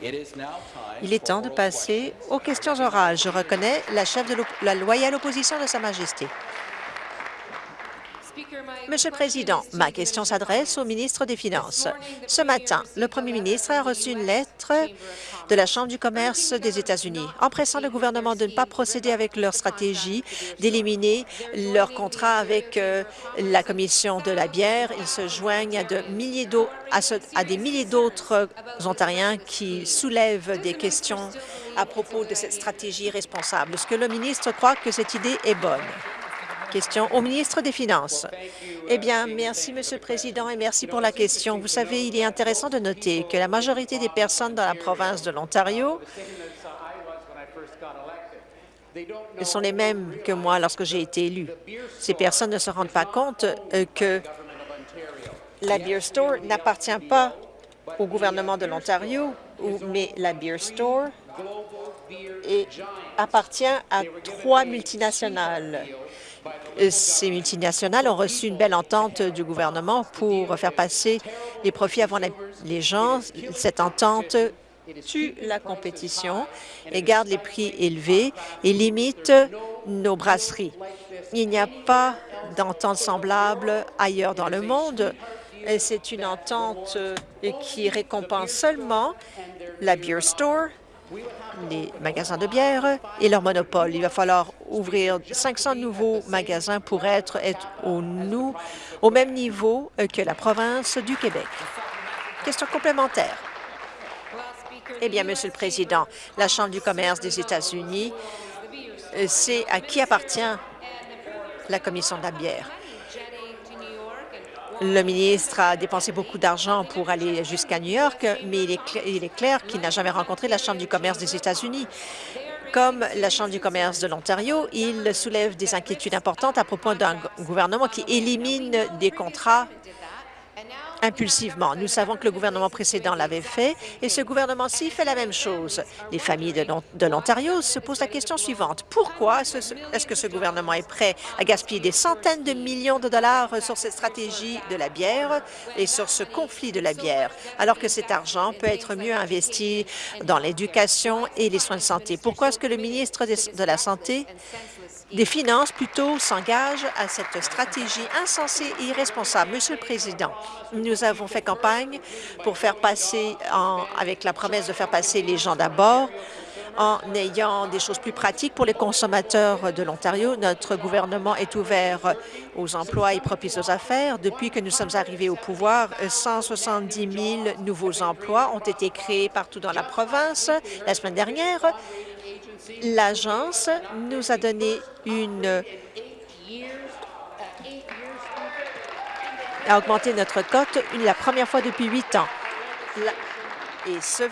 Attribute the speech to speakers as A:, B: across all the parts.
A: Il est temps de passer aux questions orales. Je reconnais la chef de la loyale opposition de Sa Majesté. Monsieur le Président, ma question s'adresse au ministre des Finances. Ce matin, le premier ministre a reçu une lettre de la Chambre du commerce des États-Unis en pressant le gouvernement de ne pas procéder avec leur stratégie d'éliminer leur contrat avec euh, la Commission de la bière. Ils se joignent à, de milliers à, à des milliers d'autres Ontariens qui soulèvent des questions à propos de cette stratégie responsable? Est-ce que le ministre croit que cette idée est bonne? Question au ministre des Finances. Eh bien, merci, Monsieur le Président, et merci pour la question. Vous savez, il est intéressant de noter que la majorité des personnes dans la province de l'Ontario sont les mêmes que moi lorsque j'ai été élu. Ces personnes ne se rendent pas compte euh, que la Beer Store n'appartient pas au gouvernement de l'Ontario, mais la Beer Store appartient à trois multinationales ces multinationales ont reçu une belle entente du gouvernement pour faire passer les profits avant les gens. Cette entente tue la compétition et garde les prix élevés et limite nos brasseries. Il n'y a pas d'entente semblable ailleurs dans le monde. C'est une entente qui récompense seulement la Beer Store les magasins de bière et leur monopole. Il va falloir ouvrir 500 nouveaux magasins pour être, au, même niveau que la province du Québec. Question complémentaire. Eh bien, Monsieur le Président, la Chambre du commerce des États-Unis, euh, c'est à qui appartient la Commission de la bière. Le ministre a dépensé beaucoup d'argent pour aller jusqu'à New York, mais il est, clair, qu'il n'a jamais rencontré la Chambre du commerce des États-Unis. Comme la Chambre du commerce de l'Ontario, il soulève des inquiétudes importantes à propos d'un gouvernement qui élimine des contrats impulsivement. Nous savons que le gouvernement précédent l'avait fait et ce gouvernement-ci fait la même chose. Les familles de l'Ontario se posent la question suivante. Pourquoi est-ce que ce gouvernement est prêt à gaspiller des centaines de millions de dollars sur cette stratégie de la bière et sur ce conflit de la bière, alors que cet argent peut être mieux investi dans l'éducation et les soins de santé? Pourquoi est-ce que le ministre de la Santé des Finances plutôt s'engagent à cette stratégie insensée et irresponsable. Monsieur le Président, nous avons fait campagne pour faire passer, avec la promesse de faire passer les gens d'abord, en ayant des choses plus pratiques pour les consommateurs de l'Ontario. Notre gouvernement est ouvert aux emplois et propice aux affaires. Depuis que nous sommes arrivés au pouvoir, 170 000 nouveaux emplois ont été créés partout dans la province. La semaine dernière, l'agence nous a donné une a augmenté notre cote la première fois depuis huit ans. et, ce,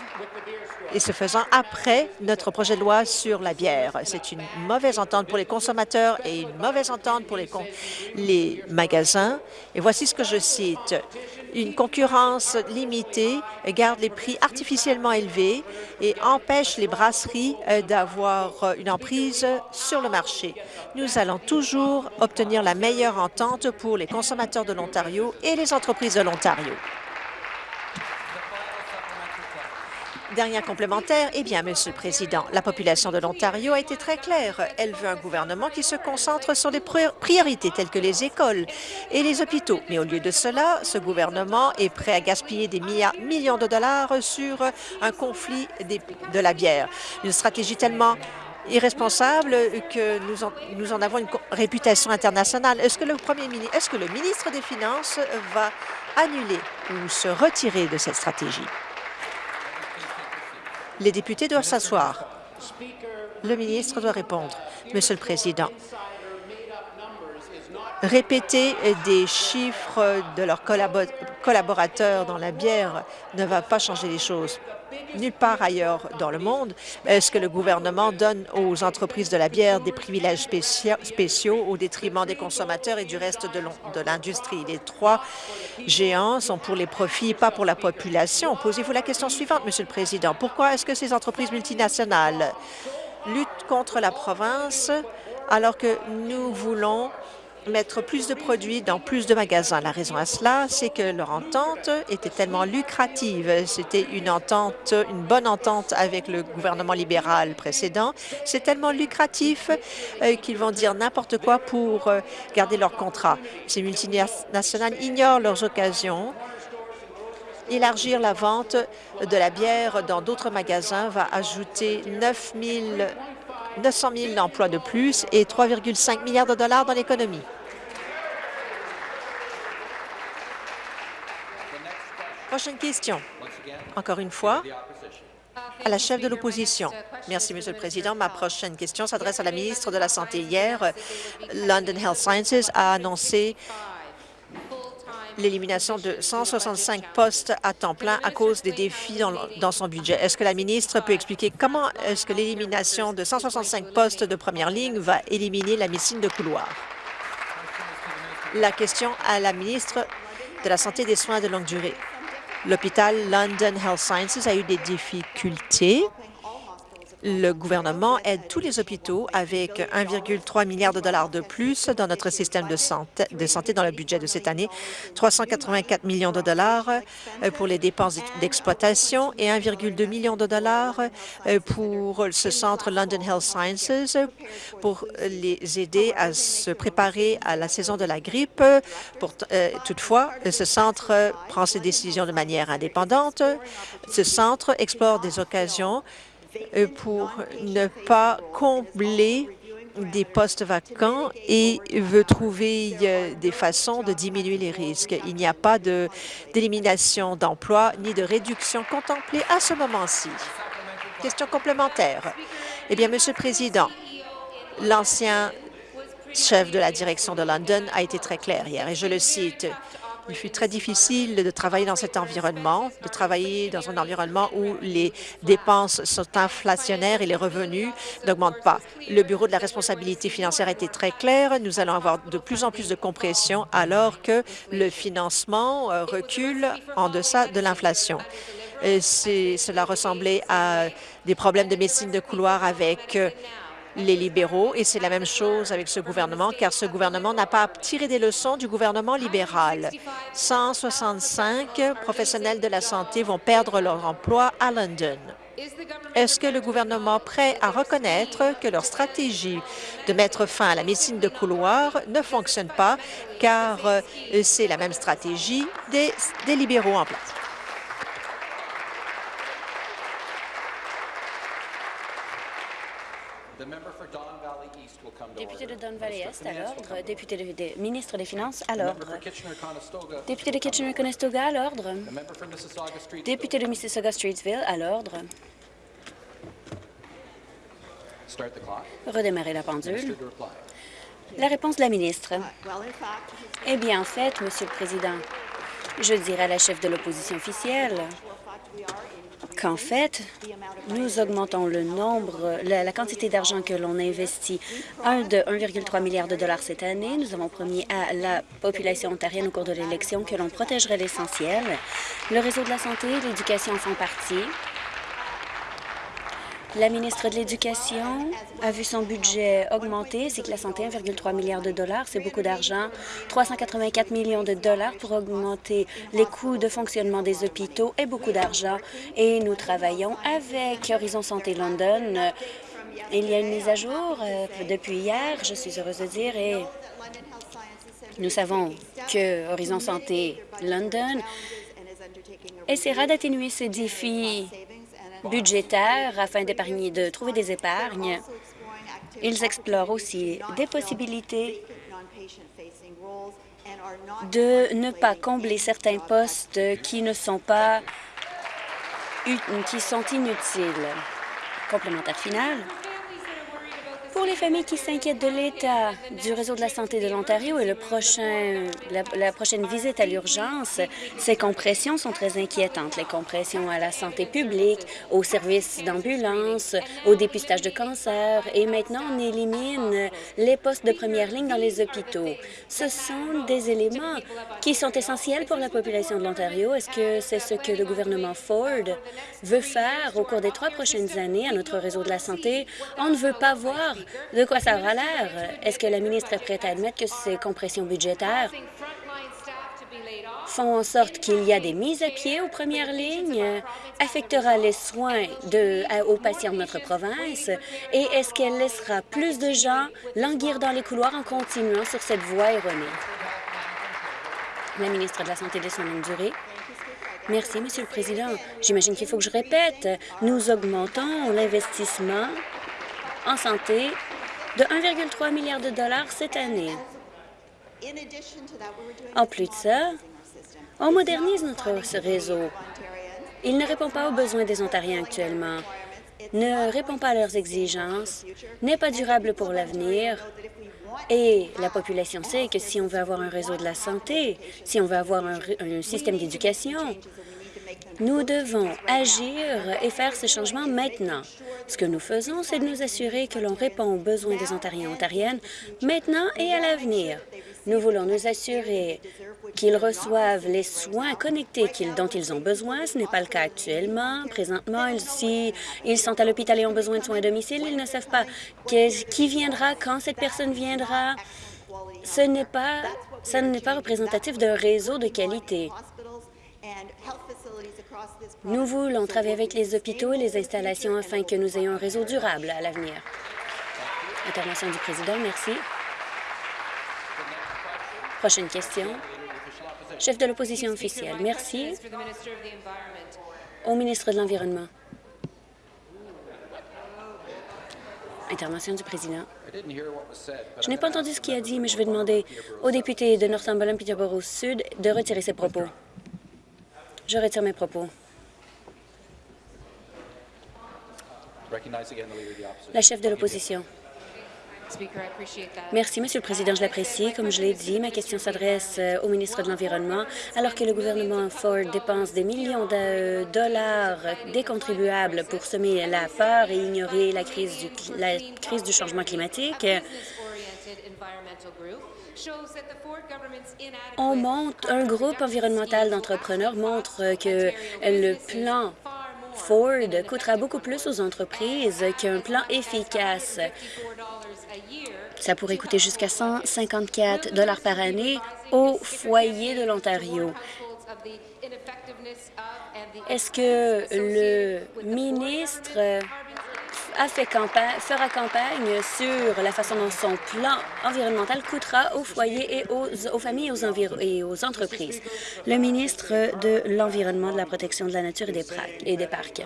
A: et ce faisant après notre projet de loi sur la bière. C'est une mauvaise entente pour les consommateurs et une mauvaise entente pour les, les magasins. Et voici ce que je cite une concurrence limitée garde les prix artificiellement élevés et empêche les brasseries euh, d'avoir euh, une emprise sur le marché. Nous allons toujours obtenir la meilleure entente pour les consommateurs de l'Ontario et les entreprises de l'Ontario. Dernière complémentaire, eh bien, Monsieur le Président, la population de l'Ontario a été très claire. Elle veut un gouvernement qui se concentre sur des priorités telles que les écoles et les hôpitaux. Mais au lieu de cela, ce gouvernement est prêt à gaspiller des millions de dollars sur un conflit de la bière. Une stratégie tellement irresponsable que nous en, nous en avons une réputation internationale. Est-ce que le premier ministre, est-ce que le ministre des Finances va annuler ou se retirer de cette stratégie? Les députés doivent s'asseoir. Le ministre doit répondre. Monsieur le Président, répéter des chiffres de leurs collaborateurs dans la bière ne va pas changer les choses nulle part ailleurs dans le monde. Est-ce que le gouvernement donne aux entreprises de la bière des privilèges spéciaux au détriment des consommateurs et du reste de l'industrie? Les trois géants sont pour les profits, pas pour la population. Posez-vous la question suivante, Monsieur le Président. Pourquoi est-ce que ces entreprises multinationales luttent contre la province alors que nous voulons mettre plus de produits dans plus de magasins. La raison à cela, c'est que leur entente était tellement lucrative. C'était une entente, une bonne entente avec le gouvernement libéral précédent. C'est tellement lucratif euh, qu'ils vont dire n'importe quoi pour euh, garder leur contrat. Ces multinationales ignorent leurs occasions élargir la vente de la bière dans d'autres magasins va ajouter 9 900 000 emplois de plus et 3,5 milliards de dollars dans l'économie. Prochaine question. Encore une fois, à la chef de l'opposition. Merci, Monsieur le Président. Ma prochaine question s'adresse à la ministre de la Santé. Hier, London Health Sciences a annoncé l'élimination de 165 postes à temps plein à cause des défis dans, son budget. Est-ce que la ministre peut expliquer comment est-ce que l'élimination de 165 postes de première ligne va éliminer la médecine de couloir? La question à la ministre de la Santé et des soins de longue durée. L'hôpital London Health Sciences a eu des difficultés le gouvernement aide tous les hôpitaux avec 1,3 milliard de dollars de plus dans notre système de santé, de santé dans le budget de cette année, 384 millions de dollars euh, pour les dépenses d'exploitation et 1,2 million de dollars euh, pour ce centre London Health Sciences pour les aider à se préparer à la saison de la grippe. Pour, euh, toutefois, ce centre prend ses décisions de manière indépendante. Ce centre explore des occasions pour ne pas combler des postes vacants et veut trouver euh, des façons de diminuer les risques. Il n'y a pas d'élimination d'emplois ni de réduction contemplée à ce moment-ci. Question complémentaire. Eh bien, Monsieur le Président, l'ancien chef de la direction de London a été très clair hier, et je le cite, il fut très difficile de travailler dans cet environnement, de travailler dans un environnement où les dépenses sont inflationnaires et les revenus n'augmentent pas. Le Bureau de la responsabilité financière a été très clair. Nous allons avoir de plus en plus de compression alors que le financement euh, recule en deçà de l'inflation. Cela ressemblait à des problèmes de médecine de couloir avec euh, les libéraux, et c'est la même chose avec ce gouvernement, car ce gouvernement n'a pas tiré des leçons du gouvernement libéral. 165 professionnels de la santé vont perdre leur emploi à London. Est-ce que le gouvernement prêt à reconnaître que leur stratégie de mettre fin à la médecine de couloir ne fonctionne pas, car euh, c'est la même stratégie des, des libéraux en place?
B: Député de Don Valley Est à l'ordre. Député de, ministre des Finances à l'ordre. Député de Kitchener-Conestoga à l'ordre. Député de Mississauga-Streetsville à l'ordre. Redémarrer la pendule. La réponse de la ministre. Eh bien, en fait, Monsieur le Président, je dirais à la chef de l'opposition officielle qu'en fait, nous augmentons le nombre, la, quantité d'argent que l'on investit, un de 1,3 milliard de dollars cette année. Nous avons promis à la population ontarienne au cours de l'élection que l'on protégerait l'essentiel. Le réseau de la santé et l'éducation font partie. La ministre de l'Éducation a vu son budget augmenter, c'est que la santé, 1,3 milliard de dollars, c'est beaucoup d'argent. 384 millions de dollars pour augmenter les coûts de fonctionnement des hôpitaux et beaucoup d'argent. Et nous travaillons avec Horizon Santé London. Il y a une mise à jour euh, depuis hier, je suis heureuse de dire, et nous savons que Horizon Santé London essaiera d'atténuer ce défi budgétaires afin d'épargner, de trouver des épargnes. Ils explorent aussi des possibilités de ne pas combler certains postes qui ne sont pas qui sont inutiles. Complémentaire final. Pour les familles qui s'inquiètent de l'état du réseau de la santé de l'Ontario et le prochain, la, prochaine visite à l'urgence, ces compressions sont très inquiétantes. Les compressions à la santé publique, aux services d'ambulance, au dépistage de cancer et maintenant on élimine les postes de première ligne dans les hôpitaux. Ce sont des éléments qui sont essentiels pour la population de l'Ontario. Est-ce que c'est ce que le gouvernement Ford veut faire au cours des trois prochaines années à notre réseau de la santé? On ne veut pas voir de quoi ça aura l'air? Est-ce que la ministre est prête à admettre que ces compressions budgétaires font en sorte qu'il y a des mises à pied aux premières lignes, affectera les soins de, aux patients de notre province? Et est-ce qu'elle laissera plus de gens languir dans les couloirs en continuant sur cette voie erronée? La ministre de la Santé de longue durée. Merci, Monsieur le Président. J'imagine qu'il faut que je répète. Nous augmentons l'investissement en santé de 1,3 milliard de dollars cette année. En plus de ça, on modernise notre réseau. Il ne répond pas aux besoins des Ontariens actuellement, ne répond pas à leurs exigences, n'est pas durable pour l'avenir, et la population sait que si on veut avoir un réseau de la santé, si on veut avoir un, système d'éducation, nous devons agir et faire ce changement maintenant. Ce que nous faisons, c'est de nous assurer que l'on répond aux besoins des Ontariens et Ontariennes maintenant et à l'avenir. Nous voulons nous assurer qu'ils reçoivent les soins connectés dont ils ont besoin. Ce n'est pas le cas actuellement. Présentement, si ils sont à l'hôpital et ont besoin de soins à domicile, ils ne savent pas qui viendra, quand cette personne viendra. Ce n'est pas, n'est pas représentatif d'un réseau de qualité. Nous voulons travailler avec les hôpitaux et les installations afin que nous ayons un réseau durable à l'avenir. Intervention du président, merci. Prochaine question. Chef de l'opposition officielle. Merci. Au ministre de l'Environnement. Intervention du président. Je n'ai pas entendu ce qu'il a dit, mais je vais demander au député de Northumberland, Peterborough Sud, de retirer ses propos. Je retire mes propos. La chef de l'opposition. Merci, Monsieur le Président. Je l'apprécie. Comme je l'ai dit, ma question s'adresse euh, au ministre de l'Environnement. Alors que le gouvernement Ford dépense des millions de dollars des contribuables pour semer la peur et ignorer la crise du, la crise du changement climatique, on monte, un groupe environnemental d'entrepreneurs montre que le plan Ford coûtera beaucoup plus aux entreprises qu'un plan efficace. Ça pourrait coûter jusqu'à 154 dollars par année aux foyers de l'Ontario. Est-ce que le ministre a fait campagne, fera campagne sur la façon dont son plan environnemental coûtera aux foyers et aux, familles et aux, entreprises. Le ministre de l'Environnement, de la protection de la nature et des, des parcs.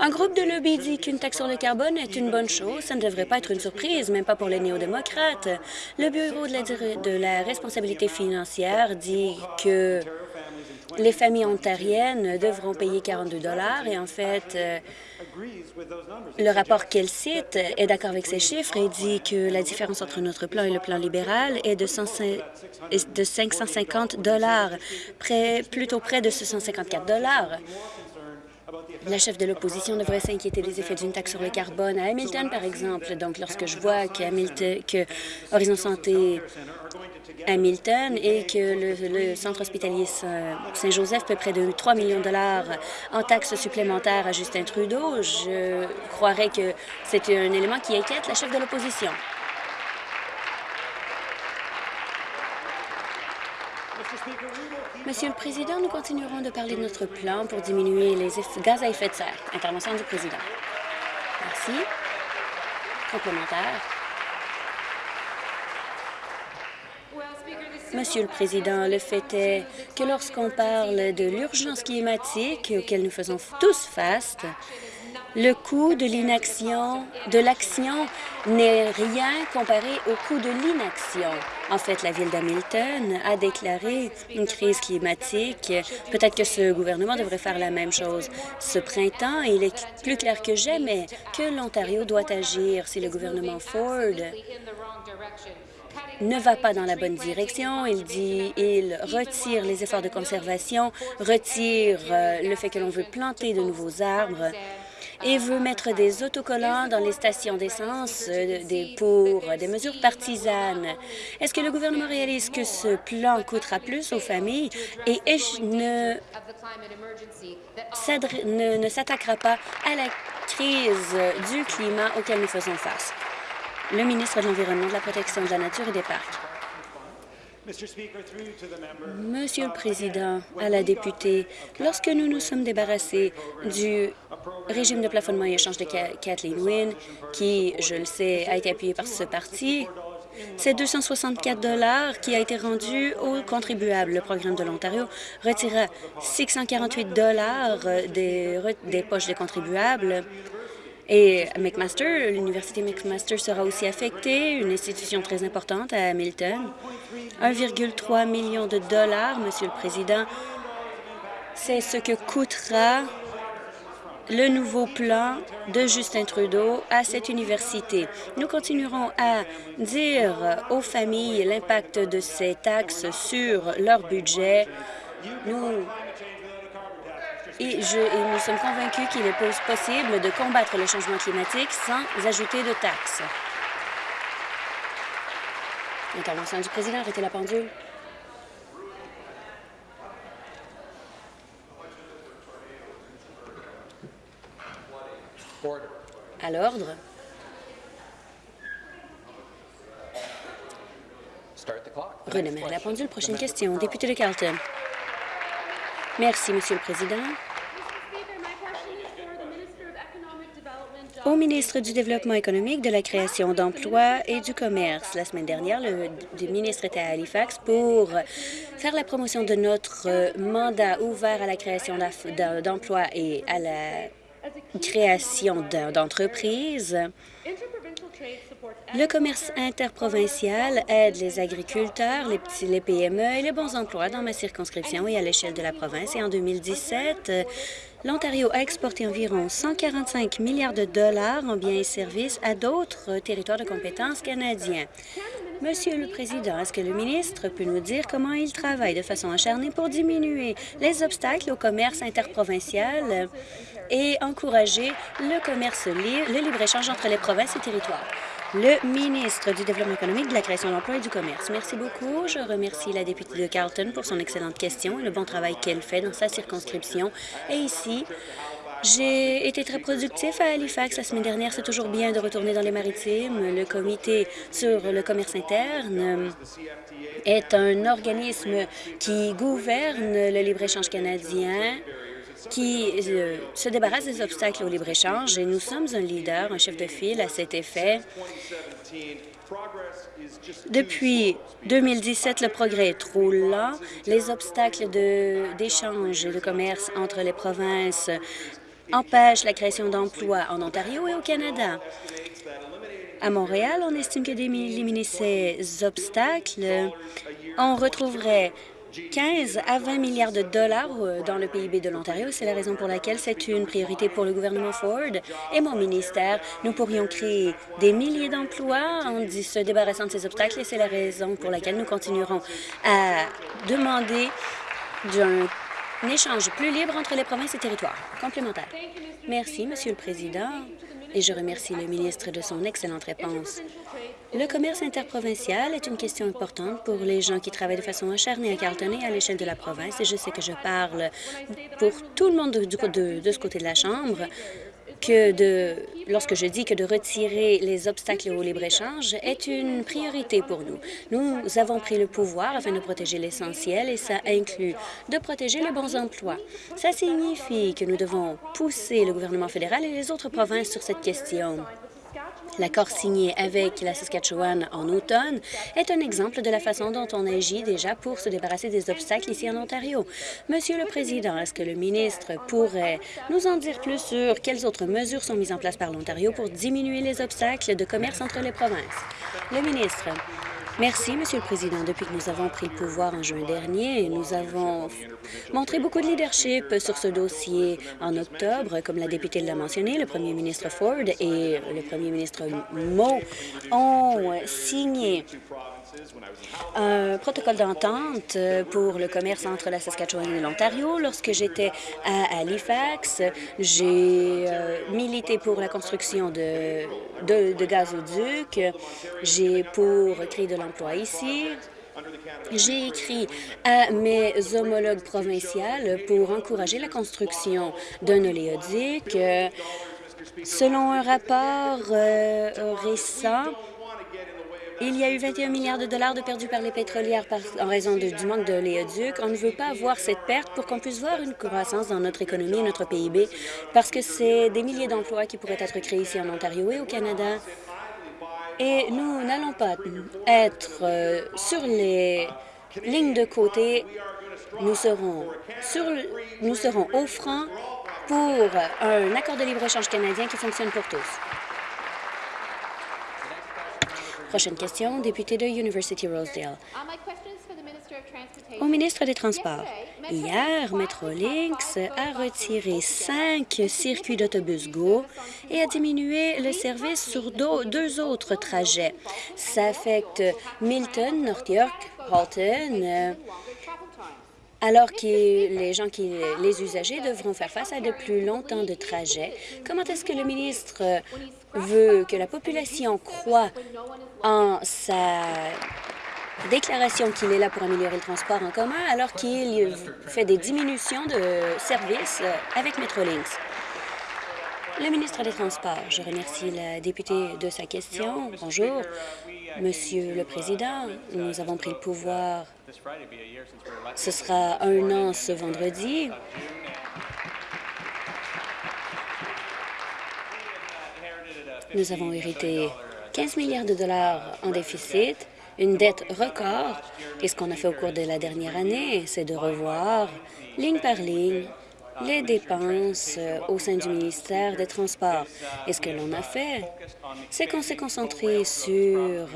B: Un groupe de lobby dit qu'une taxe sur le carbone est une bonne chose. Ça ne devrait pas être une surprise, même pas pour les néo-démocrates. Le Bureau de la, de la responsabilité financière dit que les familles ontariennes devront payer 42 dollars et en fait, euh, le rapport qu'elle cite est d'accord avec ces chiffres et dit que la différence entre notre plan et le plan libéral est de, 550 dollars, plutôt près de 654 dollars. La chef de l'opposition devrait s'inquiéter des effets d'une taxe sur le carbone à Hamilton, par exemple. Donc, lorsque je vois que Horizon Santé Hamilton et que le, centre hospitalier Saint-Joseph paie près de 3 millions de dollars en taxes supplémentaires à Justin Trudeau, je croirais que c'est un élément qui inquiète la chef de l'opposition. Monsieur le Président, nous continuerons de parler de notre plan pour diminuer les gaz à effet de serre. Intervention du Président. Merci. Complémentaire. Monsieur le Président, le fait est que lorsqu'on parle de l'urgence climatique auquel nous faisons tous face, le coût de l'inaction, de l'action n'est rien comparé au coût de l'inaction. En fait, la ville d'Hamilton a déclaré une crise climatique. Peut-être que ce gouvernement devrait faire la même chose. Ce printemps, il est plus clair que jamais que l'Ontario doit agir si le gouvernement Ford ne va pas dans la bonne direction. Il dit il retire les efforts de conservation, retire euh, le fait que l'on veut planter de nouveaux arbres et veut mettre des autocollants dans les stations d'essence euh, pour des mesures partisanes. Est-ce que le gouvernement réalise que ce plan coûtera plus aux familles et ne s'attaquera pas à la crise du climat auquel nous faisons face? Le ministre de l'Environnement, de la Protection de la Nature et des Parcs. Monsieur le Président, à la députée, lorsque nous nous sommes débarrassés du régime de plafonnement et échange de Kathleen Wynne, qui, je le sais, a été appuyé par ce parti, c'est 264 dollars qui a été rendu aux contribuables. Le programme de l'Ontario retirera 648 dollars des, des poches des contribuables et McMaster, l'Université McMaster sera aussi affectée, une institution très importante à Hamilton. 1,3 million de dollars, Monsieur le Président, c'est ce que coûtera le nouveau plan de Justin Trudeau à cette université. Nous continuerons à dire aux familles l'impact de ces taxes sur leur budget. Et, nous sommes convaincus qu'il est possible de combattre le changement climatique sans ajouter de taxes. Intervention du président, arrêtez la pendule. À l'ordre. Redémarrer la pendule. Prochaine question. Député de Carleton. Merci, Monsieur le Président. Au ministre du Développement économique, de la création d'emplois et du commerce. La semaine dernière, le, ministre était à Halifax pour faire la promotion de notre mandat ouvert à la création d'emplois et à la création d'entreprises. Le commerce interprovincial aide les agriculteurs, les PME et les bons emplois dans ma circonscription et à l'échelle de la province. Et en 2017, l'Ontario a exporté environ 145 milliards de dollars en biens et services à d'autres territoires de compétences canadiens. Monsieur le Président, est-ce que le ministre peut nous dire comment il travaille de façon acharnée pour diminuer les obstacles au commerce interprovincial? Et encourager le commerce libre, le libre-échange entre les provinces et territoires? le ministre du Développement économique, de la création d'emplois et du commerce. Merci beaucoup. Je remercie la députée de Carleton pour son excellente question et le bon travail qu'elle fait dans sa circonscription. Et ici, j'ai été très productif à Halifax la semaine dernière. C'est toujours bien de retourner dans les maritimes. Le comité sur le commerce interne est un organisme qui gouverne le libre-échange canadien qui euh, se débarrasse des obstacles au libre-échange et nous sommes un leader, un chef de file à cet effet. Depuis 2017, le progrès est trop lent. Les obstacles d'échange et de commerce entre les provinces empêchent la création d'emplois en Ontario et au Canada. À Montréal, on estime que d'éliminer ces obstacles, on retrouverait 15 à 20 milliards de dollars euh, dans le PIB de l'Ontario. C'est la raison pour laquelle c'est une priorité pour le gouvernement Ford et mon ministère. Nous pourrions créer des milliers d'emplois en se débarrassant de ces obstacles et c'est la raison pour laquelle nous continuerons à demander un échange plus libre entre les provinces et territoires. Complémentaire. Merci, Monsieur le Président, et je remercie le ministre de son excellente réponse. Le commerce interprovincial est une question importante pour les gens qui travaillent de façon acharnée à Carleton et à l'échelle de la province, et je sais que je parle pour tout le monde de, ce côté de la Chambre, que de, lorsque je dis que de retirer les obstacles au libre-échange est une priorité pour nous. Nous avons pris le pouvoir afin de protéger l'essentiel et ça inclut de protéger les bons emplois. Ça signifie que nous devons pousser le gouvernement fédéral et les autres provinces sur cette question. L'accord signé avec la Saskatchewan en automne est un exemple de la façon dont on agit déjà pour se débarrasser des obstacles ici en Ontario. Monsieur le Président, est-ce que le ministre pourrait nous en dire plus sur quelles autres mesures sont mises en place par l'Ontario pour diminuer les obstacles de commerce entre les provinces? Le ministre. Merci, Monsieur le Président. Depuis que nous avons pris le pouvoir en juin dernier, nous avons montré beaucoup de leadership sur ce dossier en octobre. Comme la députée l'a mentionné, le premier ministre Ford et le premier ministre Moe ont signé un protocole d'entente pour le commerce entre la Saskatchewan et l'Ontario. Lorsque j'étais à Halifax, j'ai euh, milité pour la construction de, de, gazoducs. J'ai pour créer de l'emploi ici. J'ai écrit à mes homologues provinciales pour encourager la construction d'un oléoduc. Selon un rapport euh, récent, Il y a eu 21 milliards de dollars de perdus par les pétrolières en raison du manque de léoduc. On ne veut pas voir cette perte pour qu'on puisse voir une croissance dans notre économie et notre PIB, parce que c'est des milliers d'emplois qui pourraient être créés ici en Ontario et au Canada. Et nous n'allons pas être euh, sur les lignes de côté. Nous serons, sur, nous serons au franc pour un accord de libre-échange canadien qui fonctionne pour tous. Prochaine question, député de University Rosedale. Au ministre des Transports, hier, Metrolinx a retiré cinq circuits d'autobus GO et a diminué le service sur deux autres trajets. Ça affecte Milton, North York, Halton, alors que les gens, qui, les usagers devront faire face à de plus longtemps de trajets? Comment est-ce que le ministre veut que la population croit en sa déclaration qu'il est là pour améliorer le transport en commun alors qu'il fait des diminutions de services avec Metrolinx? Le ministre des Transports, je remercie la députée de sa question. Bonjour. Monsieur le Président, nous avons pris le pouvoir. Ce sera un an ce vendredi. Nous avons hérité 15 milliards de dollars en déficit, une dette record. Et ce qu'on a fait au cours de la dernière année, c'est de revoir, ligne par ligne, les dépenses euh, au sein du ministère des Transports. Et ce que l'on a fait, c'est qu'on s'est concentré sur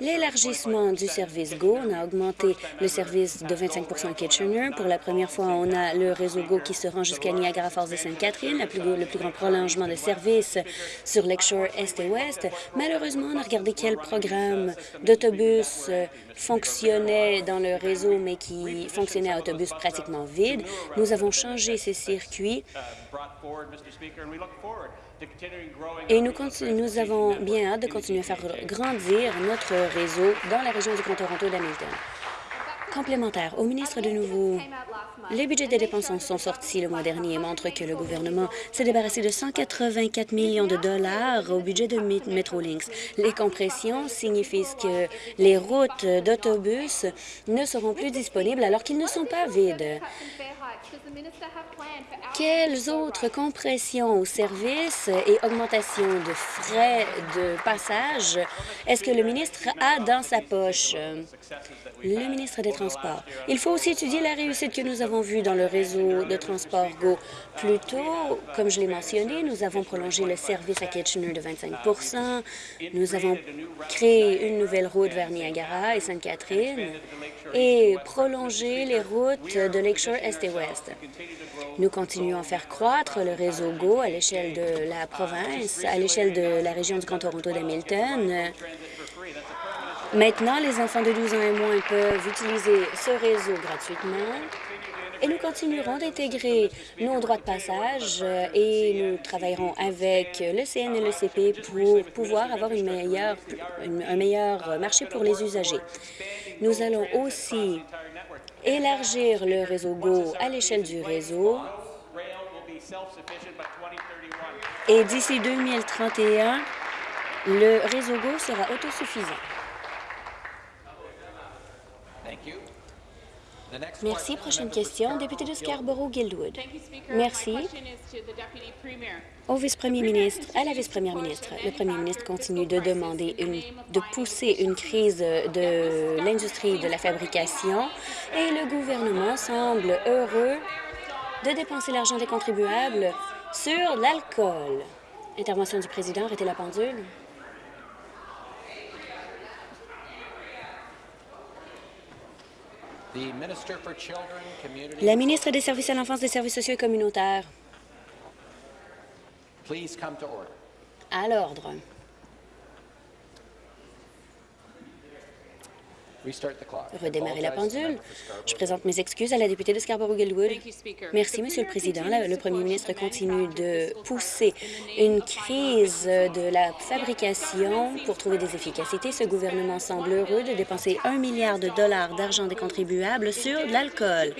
B: l'élargissement du service GO. On a augmenté le service de 25% à Kitchener. Pour la première fois, on a le réseau GO qui se rend jusqu'à Niagara Falls et Sainte-Catherine, le plus grand prolongement de service sur Lakeshore Est et Ouest. Malheureusement, on a regardé quel programme d'autobus euh, fonctionnait dans le réseau, mais qui fonctionnait à autobus pratiquement vide. Nous avons changé ces circuits et nous, avons bien hâte de continuer à faire grandir notre réseau dans la région du Grand Toronto d'Hamilton. Complémentaire au ministre de nouveau. Les budgets des dépenses sont sortis le mois dernier et montrent que le gouvernement s'est débarrassé de 184 millions de dollars au budget de Metrolinx. Les compressions signifient que les routes d'autobus ne seront plus disponibles alors qu'ils ne sont pas vides. Quelles autres compressions au service et augmentations de frais de passage est-ce que le ministre a dans sa poche? Le ministre des Transports. Il faut aussi étudier la réussite que nous avons vue dans le réseau de transport GO. Plus tôt, comme je l'ai mentionné, nous avons prolongé le service à Kitchener de 25% Nous avons créé une nouvelle route vers Niagara et Sainte-Catherine et prolongé les routes de Lakeshore Est et Ouest. Nous continuons à faire croître le réseau GO à l'échelle de la province, à l'échelle de la région du Grand Toronto d'Hamilton. Maintenant, les enfants de 12 ans et moins peuvent utiliser ce réseau gratuitement et nous continuerons d'intégrer nos droits de passage euh, et nous travaillerons avec le CN et le CP pour pouvoir avoir un meilleur marché pour les usagers. Nous allons aussi élargir le réseau GO à l'échelle du réseau et d'ici 2031, le réseau GO sera autosuffisant. Merci. Prochaine question, député de Scarborough-Guildwood. Merci. Au vice-premier ministre, à la vice-première ministre, le premier ministre continue de demander de pousser une crise de l'industrie de la fabrication et le gouvernement semble heureux de dépenser l'argent des contribuables sur l'alcool. Intervention du président, arrêtez la pendule. La ministre des Services à l'enfance, des services sociaux et communautaires. À l'ordre. Redémarrer la pendule. Je présente mes excuses à la députée de Scarborough-Guildwood. Merci, Monsieur le Président. Le premier ministre continue de pousser une crise de la fabrication pour trouver des efficacités. Ce gouvernement semble heureux de dépenser un milliard de dollars d'argent des contribuables sur de l'alcool.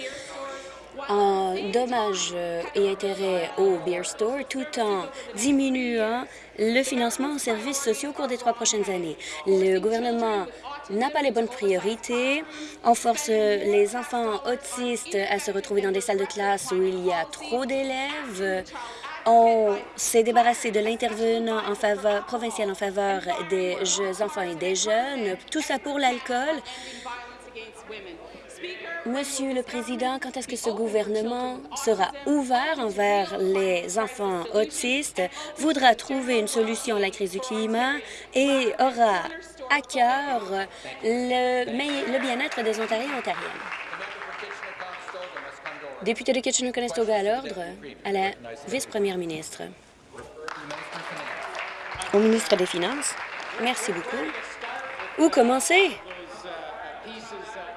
B: en dommages euh, et intérêts au Beer Store tout en diminuant le financement aux services sociaux au cours des trois prochaines années. Le gouvernement n'a pas les bonnes priorités. On force les enfants autistes à se retrouver dans des salles de classe où il y a trop d'élèves. On s'est débarrassé de l'intervenant provincial en faveur des enfants et des jeunes. Tout ça pour l'alcool. Monsieur le Président, quand est-ce que ce gouvernement sera ouvert envers les enfants autistes, voudra trouver une solution à la crise du climat et aura à cœur le, bien-être des Ontariens et Ontariennes? Député de Kitchener-Conestoga à l'ordre, à la vice-première ministre. Au ministre des Finances, merci beaucoup. Où commencer?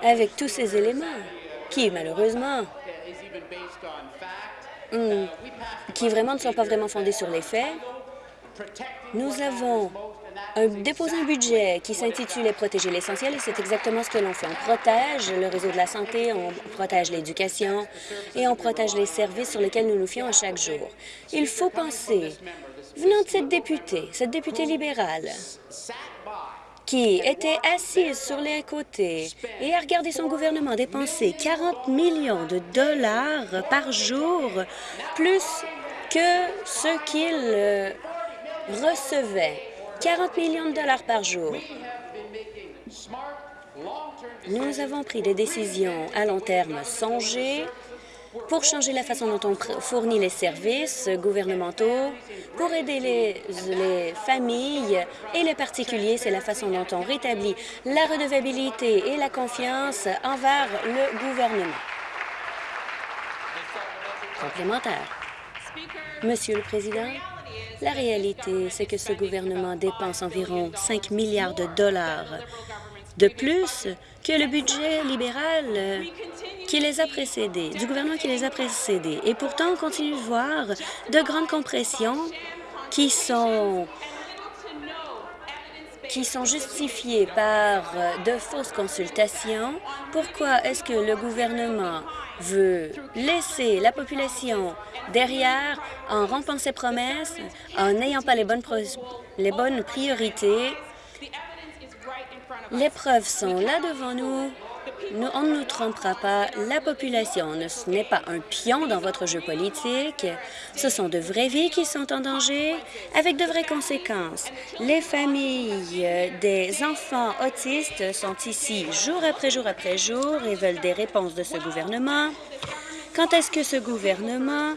B: avec tous ces éléments qui, malheureusement, hmm, qui vraiment ne sont pas vraiment fondés sur les faits. Nous avons déposé un budget qui s'intitule « Protéger l'essentiel » et c'est exactement ce que l'on fait. On protège le réseau de la santé, on protège l'éducation et on protège les services sur lesquels nous nous fions à chaque jour. Il faut penser, venant de cette députée, cette députée libérale, qui était assise sur les côtés et a regardé son gouvernement dépenser 40 millions de dollars par jour, plus que ce qu'il euh, recevait. 40 millions de dollars par jour. Nous avons pris des décisions à long terme songées pour changer la façon dont on fournit les services gouvernementaux, pour aider les, familles et les particuliers. C'est la façon dont on rétablit la redevabilité et la confiance envers le gouvernement. Complémentaire. Monsieur le Président, la réalité, c'est que ce gouvernement dépense environ 5 milliards de dollars de plus que le budget libéral qui les a précédés, du gouvernement qui les a précédés. Et pourtant, on continue de voir de grandes compressions qui sont qui sont justifiées par de fausses consultations. Pourquoi est-ce que le gouvernement veut laisser la population derrière en rompant ses promesses, en n'ayant pas les bonnes, les bonnes priorités? Les preuves sont là devant nous on ne nous trompera pas, la population ce n'est pas un pion dans votre jeu politique. Ce sont de vraies vies qui sont en danger, avec de vraies conséquences. Les familles des enfants autistes sont ici jour après jour après jour et veulent des réponses de ce gouvernement. Quand est-ce que ce gouvernement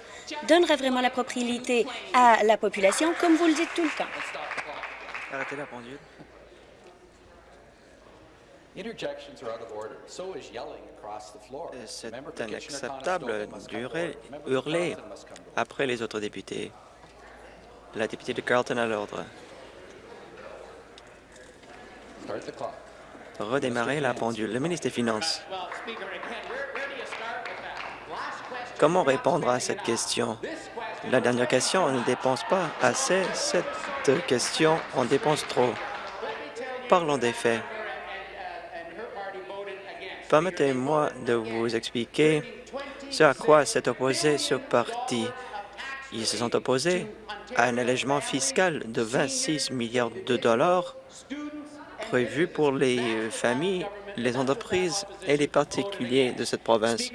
B: donnera vraiment la propriété à la population, comme vous le dites tout le temps?
C: Arrêtez la pendule. C'est inacceptable d'hurler hurler après les autres députés. La députée de Carlton à l'ordre. Redémarrer la pendule. Le ministre des Finances. Comment répondre à cette question? La dernière question, on ne dépense pas assez. Cette question, on dépense trop. Parlons des faits. Permettez-moi de vous expliquer ce à quoi s'est opposé ce parti. Ils se sont opposés à un allègement fiscal de 26 milliards de dollars prévu pour les familles, les entreprises et les particuliers de cette province.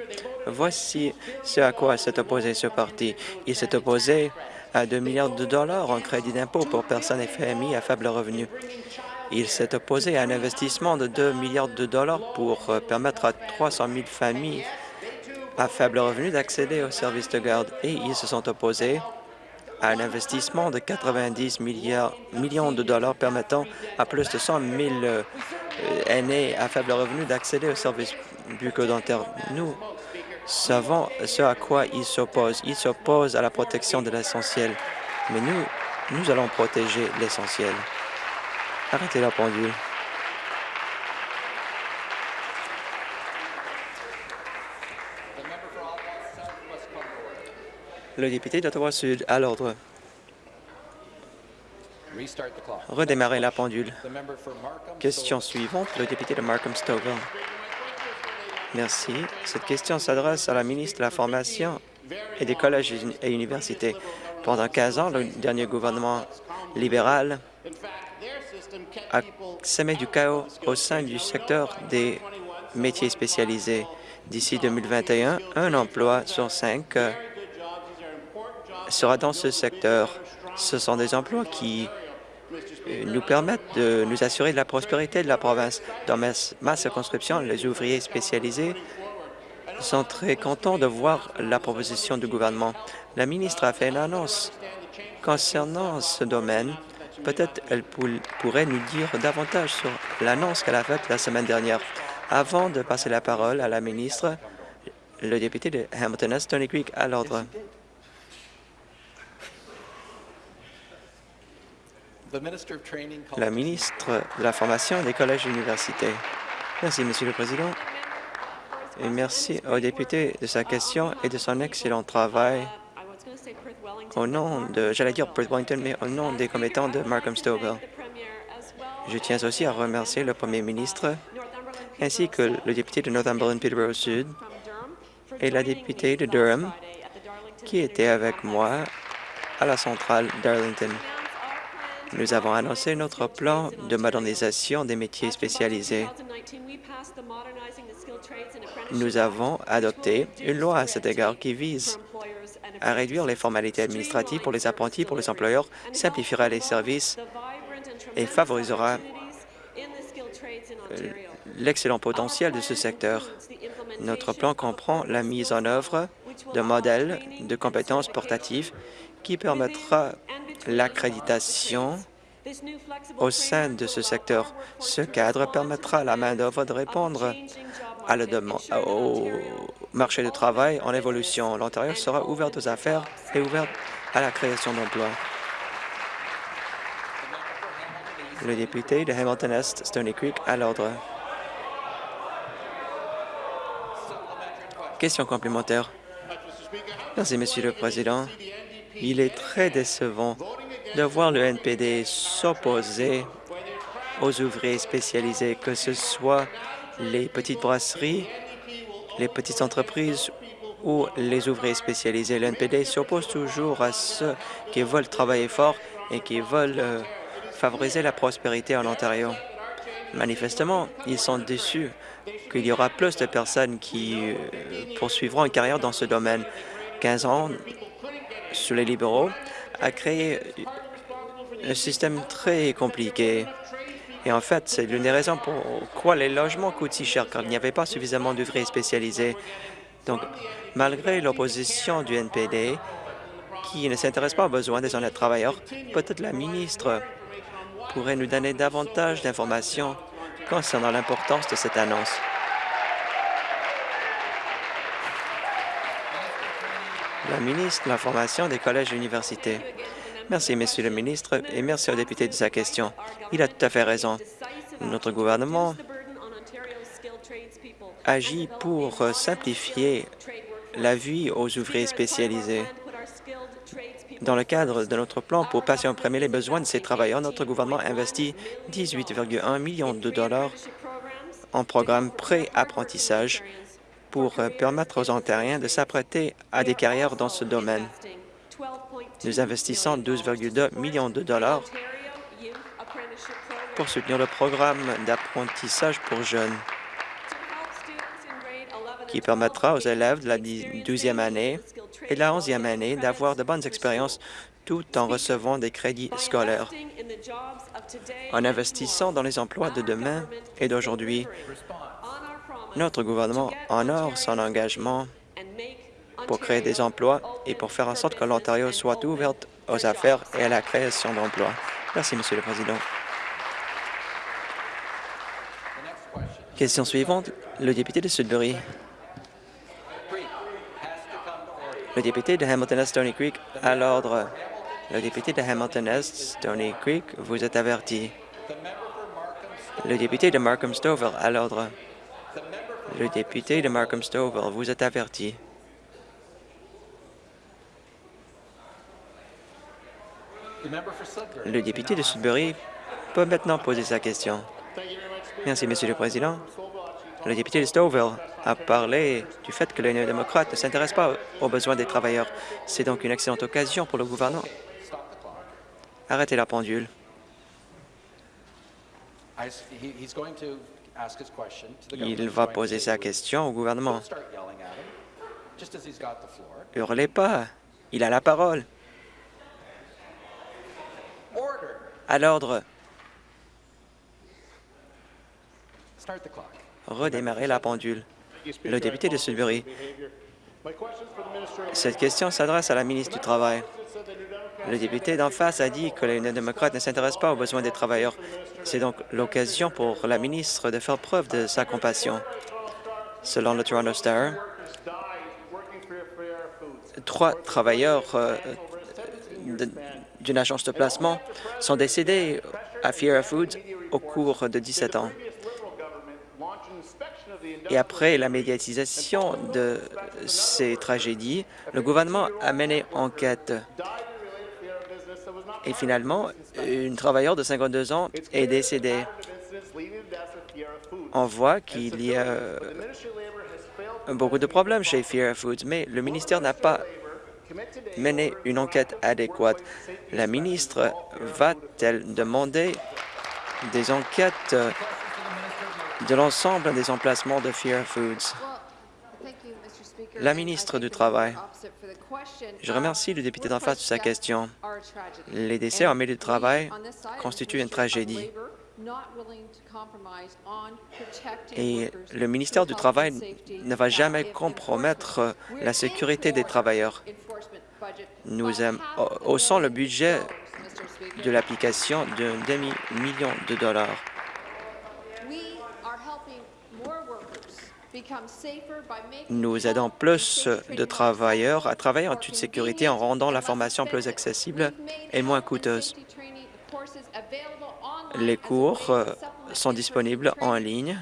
C: Voici ce à quoi s'est opposé ce parti. Il s'est opposé à 2 milliards de dollars en crédit d'impôt pour personnes et familles à faible revenu. Il s'est opposé à un investissement de 2 milliards de dollars pour euh, permettre à 300 000 familles à faible revenu d'accéder aux services de garde et ils se sont opposés à un investissement de 90 millions de dollars permettant à plus de 100 000 euh, aînés à faible revenu d'accéder aux services bucco-dentaires. Nous savons ce à quoi ils s'opposent. Ils s'opposent à la protection de l'essentiel, mais nous, nous allons protéger l'essentiel. Arrêtez la pendule. Le député d'Ottawa-Sud, à l'ordre. Redémarrer la pendule. Question suivante, le député de Markham-Stouffville. Merci. Cette question s'adresse à la ministre de la Formation et des collèges et universités. Pendant 15 ans, le dernier gouvernement libéral a semé du chaos au sein du secteur des métiers spécialisés. D'ici 2021, un emploi sur cinq euh, sera dans ce secteur. Ce sont des emplois qui euh, nous permettent de nous assurer de la prospérité de la province. Dans ma, ma circonscription, les ouvriers spécialisés sont très contents de voir la proposition du gouvernement. La ministre a fait une annonce concernant ce domaine. Peut-être elle pourrait nous dire davantage sur l'annonce qu'elle a faite la semaine dernière. Avant de passer la parole à la ministre, le député de Hamilton Stony Creek à l'ordre. La ministre de la Formation des collèges et universités. Merci, Monsieur le Président. Et merci au député de sa question et de son excellent travail au nom de, j'allais dire Perth Wellington, mais au nom des commettants de Markham Stouffville. Je tiens aussi à remercier le Premier ministre ainsi que le député de Northumberland Peterborough Sud et la députée de Durham qui était avec moi à la centrale d'Arlington. Nous avons annoncé notre plan de modernisation des métiers spécialisés. Nous avons adopté une loi à cet égard qui vise à réduire les formalités administratives pour les apprentis, pour les employeurs, simplifiera les services et favorisera euh, l'excellent potentiel de ce secteur. Notre plan comprend la mise en œuvre de modèles de compétences portatives qui permettra l'accréditation au sein de ce secteur. Ce cadre permettra à la main-d'œuvre de répondre demande, au marché du travail en évolution. L'Ontario sera ouvert aux affaires et ouvert à la création d'emplois. Le député de Hamilton-Est, Stony Creek, à l'ordre. Question complémentaire. Merci, Monsieur le Président. Il est très décevant de voir le NPD s'opposer aux ouvriers spécialisés, que ce soit les petites brasseries, les petites entreprises ou les ouvriers spécialisés. Le NPD s'oppose toujours à ceux qui veulent travailler fort et qui veulent euh, favoriser la prospérité en Ontario. Manifestement, ils sont déçus qu'il y aura plus de personnes qui euh, poursuivront une carrière dans ce domaine. 15 ans sous les libéraux a créé un système très compliqué. Et en fait, c'est l'une des raisons pourquoi les logements coûtent si cher, car il n'y avait pas suffisamment d'ouvriers spécialisés. Donc, malgré l'opposition du NPD, qui ne s'intéresse pas aux besoins des honnêtes travailleurs, peut-être la ministre pourrait nous donner davantage d'informations concernant l'importance de cette annonce. La ministre de l'Information des collèges et universités. Merci, Monsieur le ministre, et merci au député de sa question. Il a tout à fait raison. Notre gouvernement agit pour simplifier la vie aux ouvriers spécialisés. Dans le cadre de notre plan pour passer en premier les besoins de ces travailleurs, notre gouvernement investit 18,1 millions de dollars en programme pré-apprentissage pour permettre aux Ontariens de s'apprêter à des carrières dans ce domaine. Nous investissons 12,2 millions de dollars pour soutenir le programme d'apprentissage pour jeunes qui permettra aux élèves de la 12e année et de la 11e année d'avoir de bonnes expériences tout en recevant des crédits scolaires. En investissant dans les emplois de demain et d'aujourd'hui, notre gouvernement honore son engagement pour créer des emplois et pour faire en sorte que l'Ontario soit ouverte aux affaires et à la création d'emplois. Merci, Monsieur le Président. Question suivante, le député de Sudbury. Le député de Hamilton-Est Stony Creek à l'ordre. Le député de Hamilton-Est Stony Creek, vous êtes averti. Le député de Markham Stouffville à l'ordre. Le député de Markham Stouffville, vous êtes averti. Le député de Sudbury peut maintenant poser sa question. Merci, Monsieur le Président. Le député de Stouffville a parlé du fait que les néo-démocrates ne s'intéressent pas aux besoins des travailleurs. C'est donc une excellente occasion pour le gouvernement. Arrêtez la pendule. Il va poser sa question au gouvernement. Hurlez pas. Il a la parole. À l'ordre. Redémarrer la pendule. Le député de Sudbury. Cette question s'adresse à la ministre du Travail. Le député d'en face a dit que les démocrates ne s'intéressent pas aux besoins des travailleurs. C'est donc l'occasion pour la ministre de faire preuve de sa compassion. Selon le Toronto Star, trois travailleurs euh, d'une agence de placement sont décédés à Fiera Foods au cours de 17 ans. Et après la médiatisation de ces tragédies, le gouvernement a mené enquête. Et finalement, une travailleuse de 52 ans est décédée. On voit qu'il y a beaucoup de problèmes chez Fiera Foods, mais le ministère n'a pas mené une enquête adéquate. La ministre va-t-elle demander des enquêtes de l'ensemble des emplacements de Fiera Foods? La ministre du Travail. Je remercie le député d'en face de sa question. Les décès en milieu de travail constituent une tragédie. Et le ministère du Travail ne va jamais compromettre la sécurité des travailleurs. Nous haussons le budget de l'application d'un demi-million de dollars. Nous aidons plus de travailleurs à travailler en toute sécurité en rendant la formation plus accessible et moins coûteuse. Les cours euh, sont disponibles en ligne.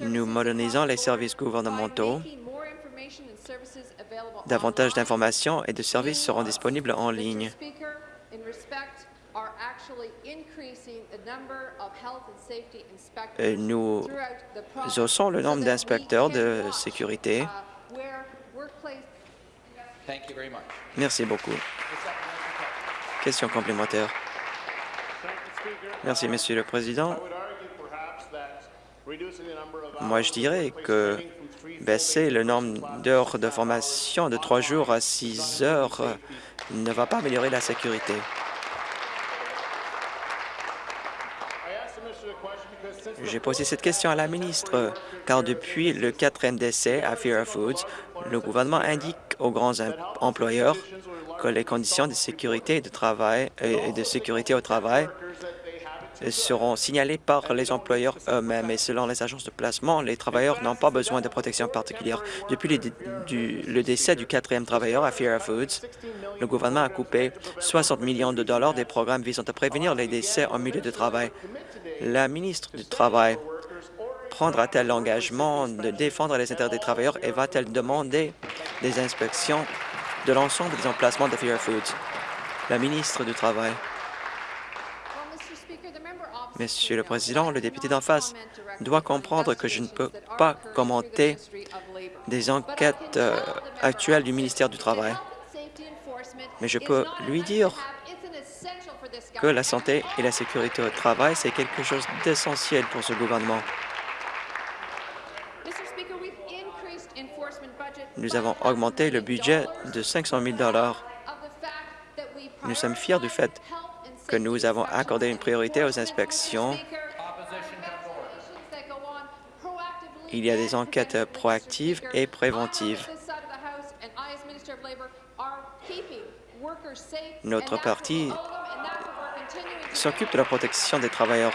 C: Nous modernisons les services gouvernementaux. Davantage d'informations et de services seront disponibles en ligne. Nous haussons le nombre d'inspecteurs de sécurité. Merci beaucoup. Question complémentaire. Merci, Monsieur le Président. Moi, je dirais que baisser le nombre d'heures de formation de trois jours à six heures ne va pas améliorer la sécurité. J'ai posé cette question à la ministre, car depuis le quatrième décès à Fiera Foods, le gouvernement indique aux grands employeurs que les conditions de sécurité, de travail et de sécurité au travail seront signalées par les employeurs eux-mêmes. Et selon les agences de placement, les travailleurs n'ont pas besoin de protection particulière. Depuis le, décès du quatrième travailleur à Fiera Foods, le gouvernement a coupé 60 millions de dollars des programmes visant à prévenir les décès en milieu de travail. La ministre du Travail prendra-t-elle l'engagement de défendre les intérêts des travailleurs et va-t-elle demander des inspections de l'ensemble des emplacements de Fair Foods? La ministre du Travail. Monsieur le Président, le député d'en face doit comprendre que je ne peux pas commenter des enquêtes euh, actuelles du ministère du Travail. Mais je peux lui dire que la santé et la sécurité au travail, c'est quelque chose d'essentiel pour ce gouvernement. Nous avons augmenté le budget de 500 000 Nous sommes fiers du fait que nous avons accordé une priorité aux inspections. Il y a des enquêtes proactives et préventives. Notre parti s'occupe de la protection des travailleurs.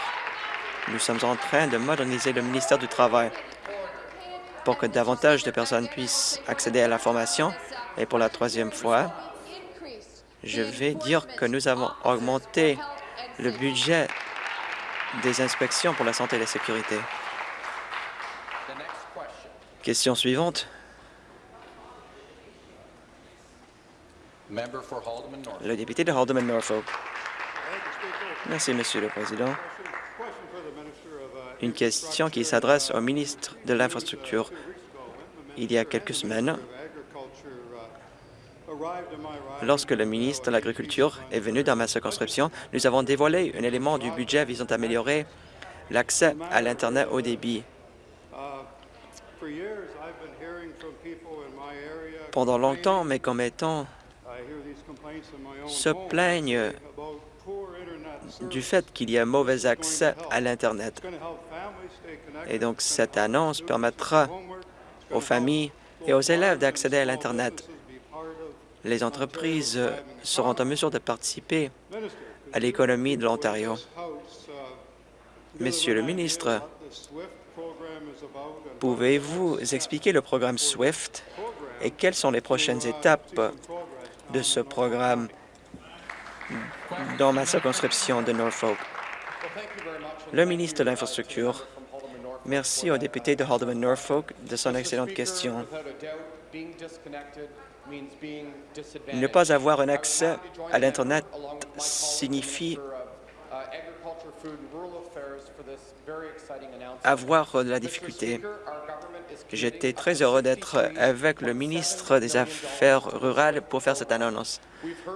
C: Nous sommes en train de moderniser le ministère du Travail pour que davantage de personnes puissent accéder à la formation. Et pour la troisième fois, je vais dire que nous avons augmenté le budget des inspections pour la santé et la sécurité. Question suivante. Le député de Haldeman-Norfolk. Merci, Monsieur le Président. Une question qui s'adresse au ministre de l'Infrastructure. Il y a quelques semaines, lorsque le ministre de l'Agriculture est venu dans ma circonscription, nous avons dévoilé un élément du budget visant à améliorer l'accès à l'Internet haut débit. Pendant longtemps, mes commettants se plaignent du fait qu'il y a mauvais accès à l'Internet. Et donc, cette annonce permettra aux familles et aux élèves d'accéder à l'Internet. Les entreprises seront en mesure de participer à l'économie de l'Ontario. Monsieur le ministre, pouvez-vous expliquer le programme SWIFT et quelles sont les prochaines étapes de ce programme dans ma circonscription de Norfolk? Le ministre de l'Infrastructure, merci au député de Haldeman-Norfolk de son excellente question. Ne pas avoir un accès à l'Internet signifie avoir de la difficulté. J'étais très heureux d'être avec le ministre des Affaires rurales pour faire cette annonce.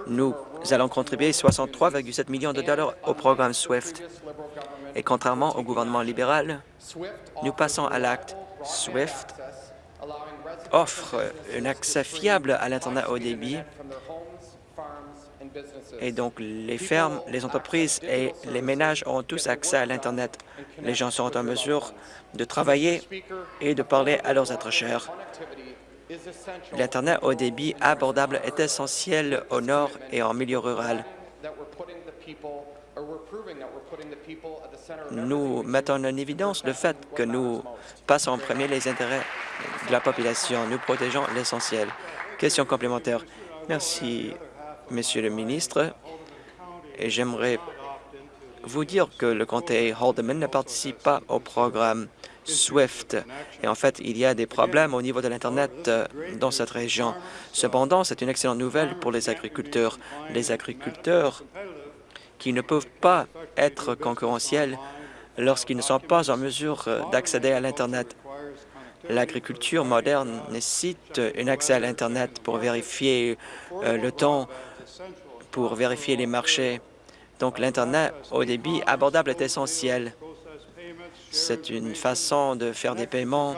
C: Nous allons contribuer 63,7 millions de dollars au programme SWIFT. Et contrairement au gouvernement libéral, nous passons à l'acte SWIFT offre un accès fiable à l'Internet haut débit et donc les fermes, les entreprises et les ménages auront tous accès à l'Internet. Les gens seront en mesure de travailler et de parler à leurs êtres chers. L'Internet haut débit abordable est essentiel au nord et en milieu rural. Nous mettons en évidence le fait que nous passons en premier les intérêts de la population. Nous protégeons l'essentiel. Question complémentaire. Merci, Monsieur le ministre. Et j'aimerais vous dire que le comté Haldeman ne participe pas au programme SWIFT. Et en fait, il y a des problèmes au niveau de l'Internet euh, dans cette région. Cependant, c'est une excellente nouvelle pour les agriculteurs. Les agriculteurs qui ne peuvent pas être concurrentiels lorsqu'ils ne sont pas en mesure euh, d'accéder à l'Internet. L'agriculture moderne nécessite un accès à l'Internet pour vérifier euh, le temps, pour vérifier les marchés. Donc, l'Internet au débit abordable est essentiel. C'est une façon de faire des paiements,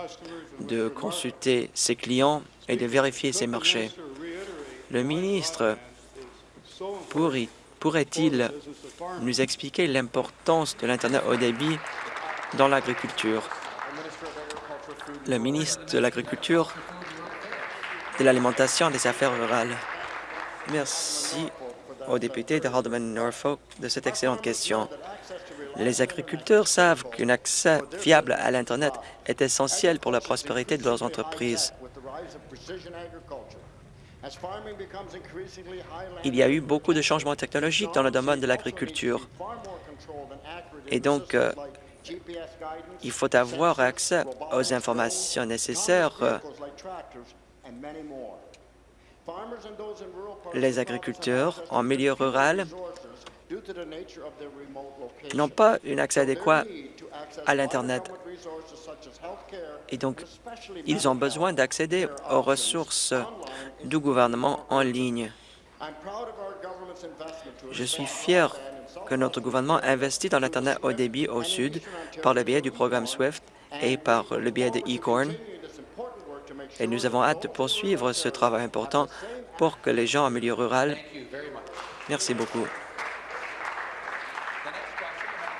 C: de consulter ses clients et de vérifier ses marchés. Le ministre pourrait Pourrait-il nous expliquer l'importance de l'Internet haut débit dans l'agriculture? Le ministre de l'Agriculture, de l'Alimentation et des Affaires rurales. Merci au député de Haldeman-Norfolk de cette excellente question. Les agriculteurs savent qu'un accès fiable à l'Internet est essentiel pour la prospérité de leurs entreprises. Il y a eu beaucoup de changements technologiques dans le domaine de l'agriculture. Et donc, euh, il faut avoir accès aux informations nécessaires. Les agriculteurs en milieu rural n'ont pas un accès adéquat à l'Internet. Et donc, ils ont besoin d'accéder aux ressources du gouvernement en ligne. Je suis fier que notre gouvernement investit dans l'Internet haut débit au Sud par le biais du programme SWIFT et par le biais de eCorn. Et nous avons hâte de poursuivre ce travail important pour que les gens en milieu rural... Merci beaucoup.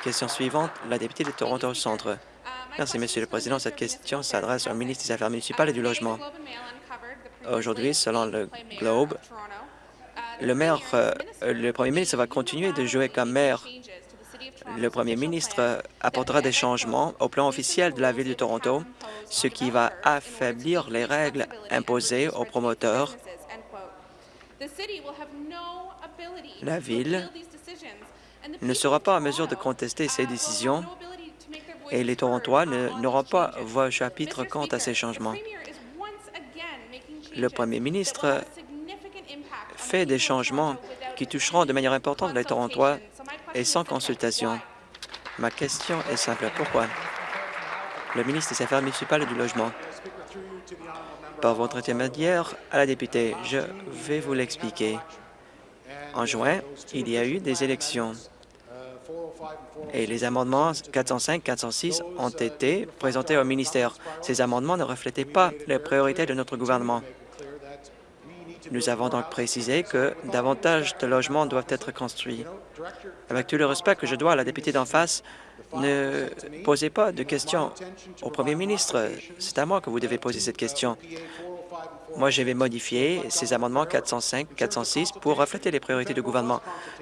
C: Question suivante, la députée de Toronto Centre. Merci, Monsieur le Président. Cette question s'adresse au ministre des Affaires municipales et du Logement. Aujourd'hui, selon le Globe, le maire, euh, le premier ministre va continuer de jouer comme maire. Le premier ministre apportera des changements au plan officiel de la Ville de Toronto, ce qui va affaiblir les règles imposées aux promoteurs. La Ville ne sera pas en mesure de contester ces décisions et les Torontois n'auront pas voix au chapitre quant à ces changements. Le premier ministre fait des changements qui toucheront de manière importante les Torontois et sans consultation. Ma question est simple. Pourquoi? Le ministre des Affaires municipales et du Logement. Par votre intermédiaire à la députée, je vais vous l'expliquer. En juin, il y a eu des élections et les amendements 405 406 ont été présentés au ministère. Ces amendements ne reflétaient pas les priorités de notre gouvernement. Nous avons donc précisé que davantage de logements doivent être construits. Avec tout le respect que je dois à la députée d'en face, ne posez pas de questions au premier ministre. C'est à moi que vous devez poser cette question. Moi, je vais modifier ces amendements 405, 406 pour refléter les priorités du gouvernement.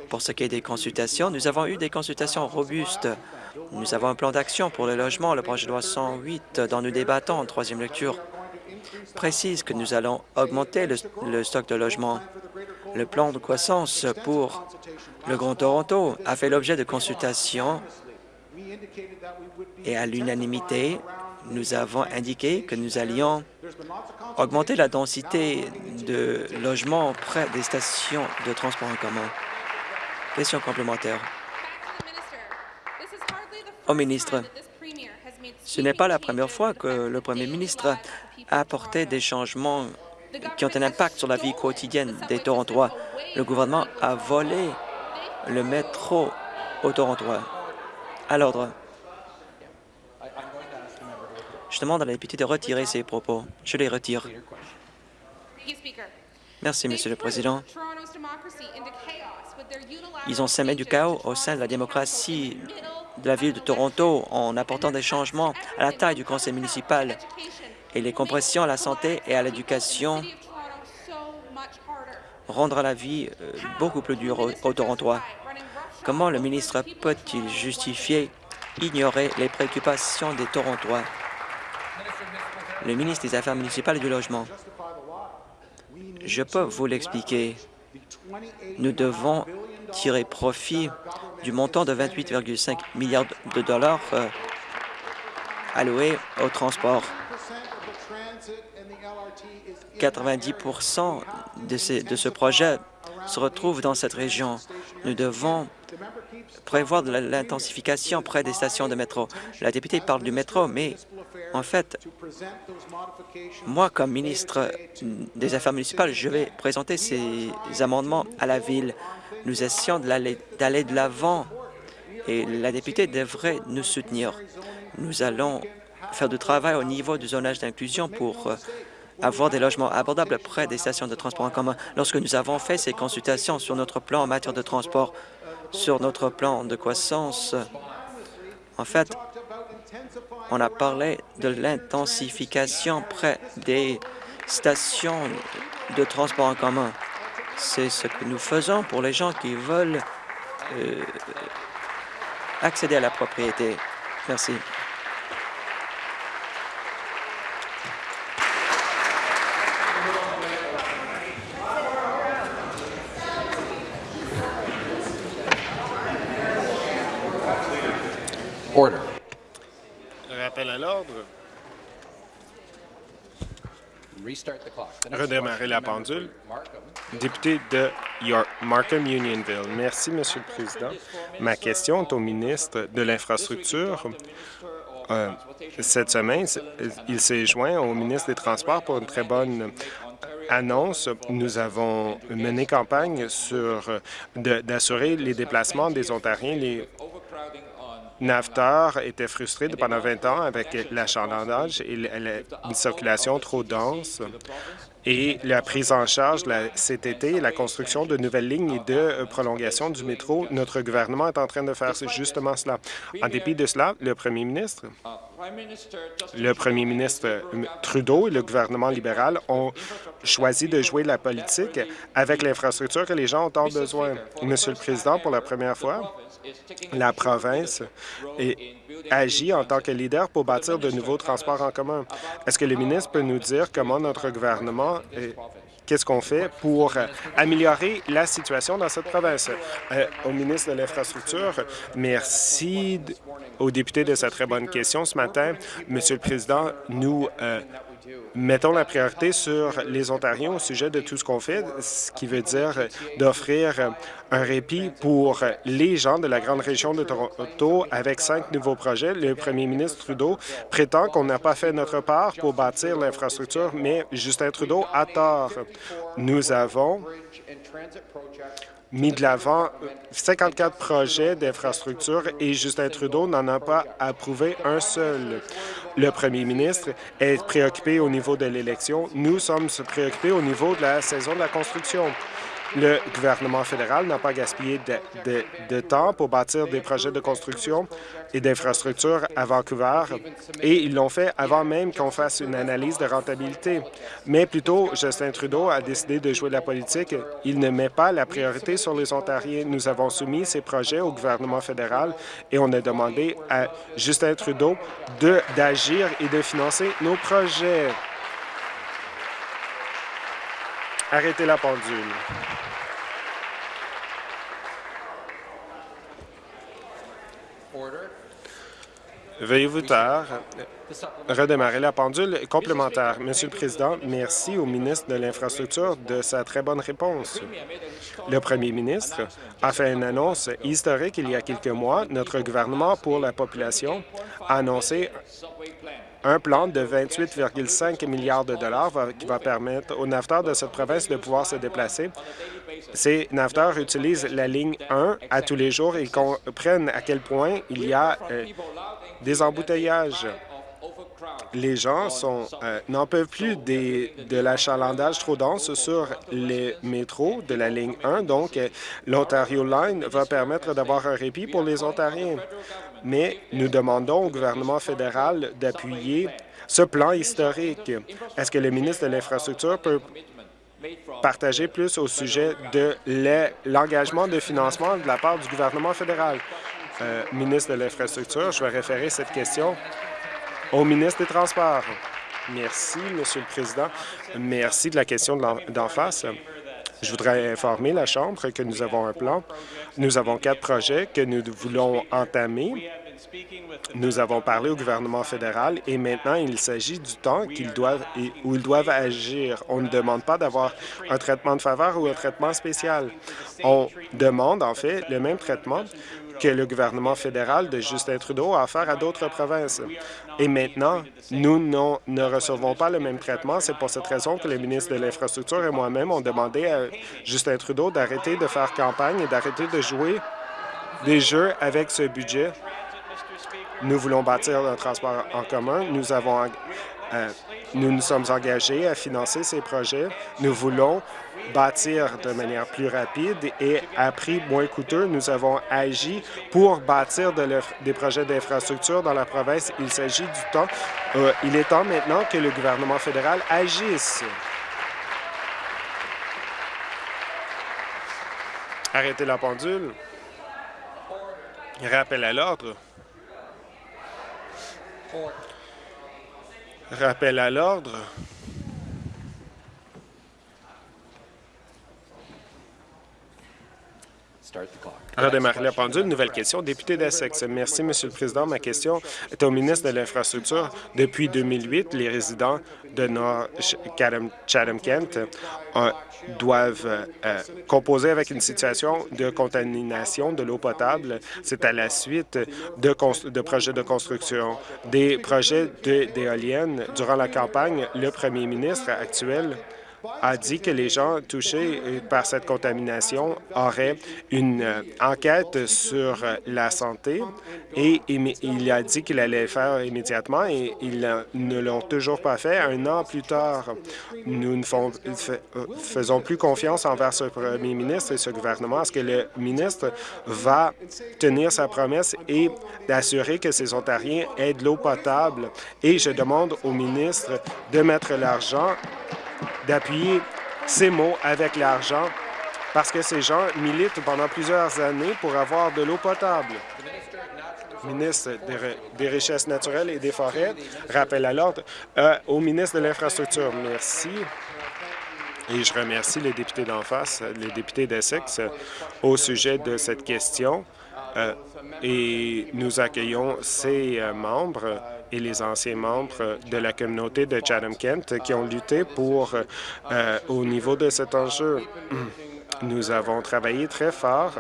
C: Pour ce qui est des consultations, nous avons eu des consultations robustes. Nous avons un plan d'action pour le logement, le projet de loi 108, dont nous débattons en troisième lecture, précise que nous allons augmenter le, le stock de logements. Le plan de croissance pour le Grand Toronto a fait l'objet de consultations et à l'unanimité, nous avons indiqué que nous allions augmenter la densité de logements près des stations de transport en commun. Question complémentaire. Au ministre, ce n'est pas la première fois que le premier ministre a apporté des changements qui ont un impact sur la vie quotidienne des Torontois. Le gouvernement a volé le métro aux Torontois. À l'ordre. Je demande à la députée de retirer ses propos. Je les retire. Merci, Monsieur le Président. Ils ont semé du chaos au sein de la démocratie de la ville de Toronto en apportant des changements à la taille du conseil municipal et les compressions à la santé et à l'éducation rendra la vie euh, beaucoup plus dure aux, aux Torontois. Comment le ministre peut-il justifier ignorer les préoccupations des Torontois? Le ministre des Affaires municipales et du Logement. Je peux vous l'expliquer. Nous devons tirer profit du montant de 28,5 milliards de dollars euh, alloués au transport. 90 de ce, de ce projet se retrouve dans cette région. Nous devons prévoir de l'intensification près des stations de métro. La députée parle du métro, mais en fait, moi, comme ministre des Affaires municipales, je vais présenter ces amendements à la Ville. Nous essayons d'aller de l'avant et la députée devrait nous soutenir. Nous allons faire du travail au niveau du zonage d'inclusion pour euh, avoir des logements abordables près des stations de transport en commun. Lorsque nous avons fait ces consultations sur notre plan en matière de transport, sur notre plan de croissance, en fait, on a parlé de l'intensification près des stations de transport en commun. C'est ce que nous faisons pour les gens qui veulent euh, accéder à la propriété. Merci.
D: Order.
E: Rappel à l'ordre. Redémarrer la pendule. Député de York, Markham Unionville. Merci, Monsieur le Président. Ma question est au ministre de l'Infrastructure. Euh, cette semaine, il s'est joint au ministre des Transports pour une très bonne annonce. Nous avons mené campagne sur d'assurer les déplacements des Ontariens. Les NAFTAR était frustré pendant 20 ans avec l'achalandage et la- la- une circulation trop dense et la prise en charge la- cet été et la construction de nouvelles lignes et de euh, prolongation du métro. Notre gouvernement est en train de faire justement cela. En dépit de cela, le premier ministre, le premier ministre euh, Trudeau et le gouvernement libéral ont choisi de jouer la politique avec l'infrastructure que les gens ont tant besoin. Monsieur le Président, pour la première fois, la province agit en tant que leader pour bâtir de nouveaux transports en commun. Est-ce que le ministre peut nous dire comment notre gouvernement Qu'est-ce qu'on fait pour euh, améliorer la situation dans cette province? Euh, au ministre de l'Infrastructure, merci aux députés de cette très bonne question ce matin. Monsieur le Président, nous euh, mettons la priorité sur les Ontariens au sujet de tout ce qu'on fait, ce qui veut dire d'offrir un répit pour les gens de la grande région de Toronto avec cinq nouveaux projets. Le premier ministre Trudeau prétend qu'on n'a pas fait notre part pour bâtir l'infrastructure, mais Justin Trudeau a tort. Nous avons mis de l'avant 54 projets d'infrastructure et Justin Trudeau n'en a pas approuvé un seul. Le premier ministre est préoccupé au niveau de l'élection. Nous sommes préoccupés au niveau de la saison de la construction. Le gouvernement fédéral n'a pas gaspillé de, de, temps pour bâtir des projets de construction et d'infrastructures à Vancouver, et ils l'ont fait avant même qu'on fasse une analyse de rentabilité. Mais plutôt, Justin Trudeau a décidé de jouer la politique. Il ne met pas la priorité sur les Ontariens. Nous avons soumis ces projets au gouvernement fédéral et on a demandé à Justin Trudeau d'agir et de financer nos projets. Arrêtez la pendule. Veuillez vous taire. Redémarrer la pendule complémentaire. Monsieur le Président, merci au ministre de l'Infrastructure de sa très bonne réponse. Le premier ministre a fait une annonce historique il y a quelques mois. Notre gouvernement pour la population a annoncé un plan de 28,5 milliards de dollars qui va permettre aux naveteurs de cette province de pouvoir se déplacer. Ces naveteurs utilisent la ligne 1 à tous les jours et comprennent à quel point il y a euh, des embouteillages. Les gens euh, n'en peuvent plus de l'achalandage trop dense sur les métros de la ligne 1, donc euh, l'Ontario Line va permettre d'avoir un répit pour les Ontariens. Mais nous demandons au gouvernement fédéral d'appuyer ce plan historique. Est-ce que le ministre de l'Infrastructure peut partager plus au sujet de l'engagement de financement de la part du gouvernement fédéral? Euh, ministre de l'Infrastructure, je vais référer cette question au ministre des Transports. Merci, Monsieur le Président. Merci de la question d'en face. Je voudrais informer la Chambre que nous avons un plan. Nous avons quatre projets que nous voulons entamer. Nous avons parlé au gouvernement fédéral et maintenant il s'agit du temps doivent où ils doivent agir. On ne demande pas d'avoir un traitement de faveur ou un traitement spécial. On demande en fait le même traitement que le gouvernement fédéral de Justin Trudeau a offert à d'autres provinces. Et maintenant, nous ne recevons pas le même traitement. C'est pour cette raison que le ministre de l'Infrastructure et moi-même ont demandé à Justin Trudeau d'arrêter de faire campagne et d'arrêter de jouer des jeux avec ce budget. Nous voulons bâtir un transport en commun. Nous avons euh, nous nous sommes engagés à financer ces projets. Nous voulons bâtir de manière plus rapide et à prix moins coûteux. Nous avons agi pour bâtir des projets d'infrastructure dans la province. Il s'agit du temps. Euh, il est temps maintenant que le gouvernement fédéral agisse. Arrêtez la pendule. Rappel à l'ordre. Rappel à l'ordre. Redémarrer la pendule. Nouvelle question. Député d'Essex. Merci, Monsieur le Président. Ma question est au ministre de l'Infrastructure. Depuis 2008, les résidents de Nord Chatham-Kent euh, doivent euh, composer avec une situation de contamination de l'eau potable. C'est à la suite de, projets de construction, des projets d'éoliennes. Durant la campagne, le premier ministre actuel a dit que les gens touchés euh, par cette contamination auraient une euh, enquête sur euh, la santé et il a dit qu'il allait le faire immédiatement et ils ne l'ont toujours pas fait un an plus tard. Nous ne faisons plus confiance envers ce premier ministre et ce gouvernement. Est-ce que le ministre va tenir sa promesse et d'assurer que ces Ontariens aient de l'eau potable? Et je demande au ministre de mettre l'argent d'appuyer ces mots avec l'argent parce que ces gens militent pendant plusieurs années pour avoir de l'eau potable. Ministre des, Richesses naturelles et des Forêts, rappel à l'ordre euh, au ministre de l'Infrastructure. Merci. Et je remercie les députés d'en face, les députés d'Essex, au sujet de cette question. Euh, et nous accueillons ces euh, membres et les anciens membres de la communauté de Chatham-Kent qui ont lutté pour, euh, au niveau de cet enjeu. Nous avons travaillé très fort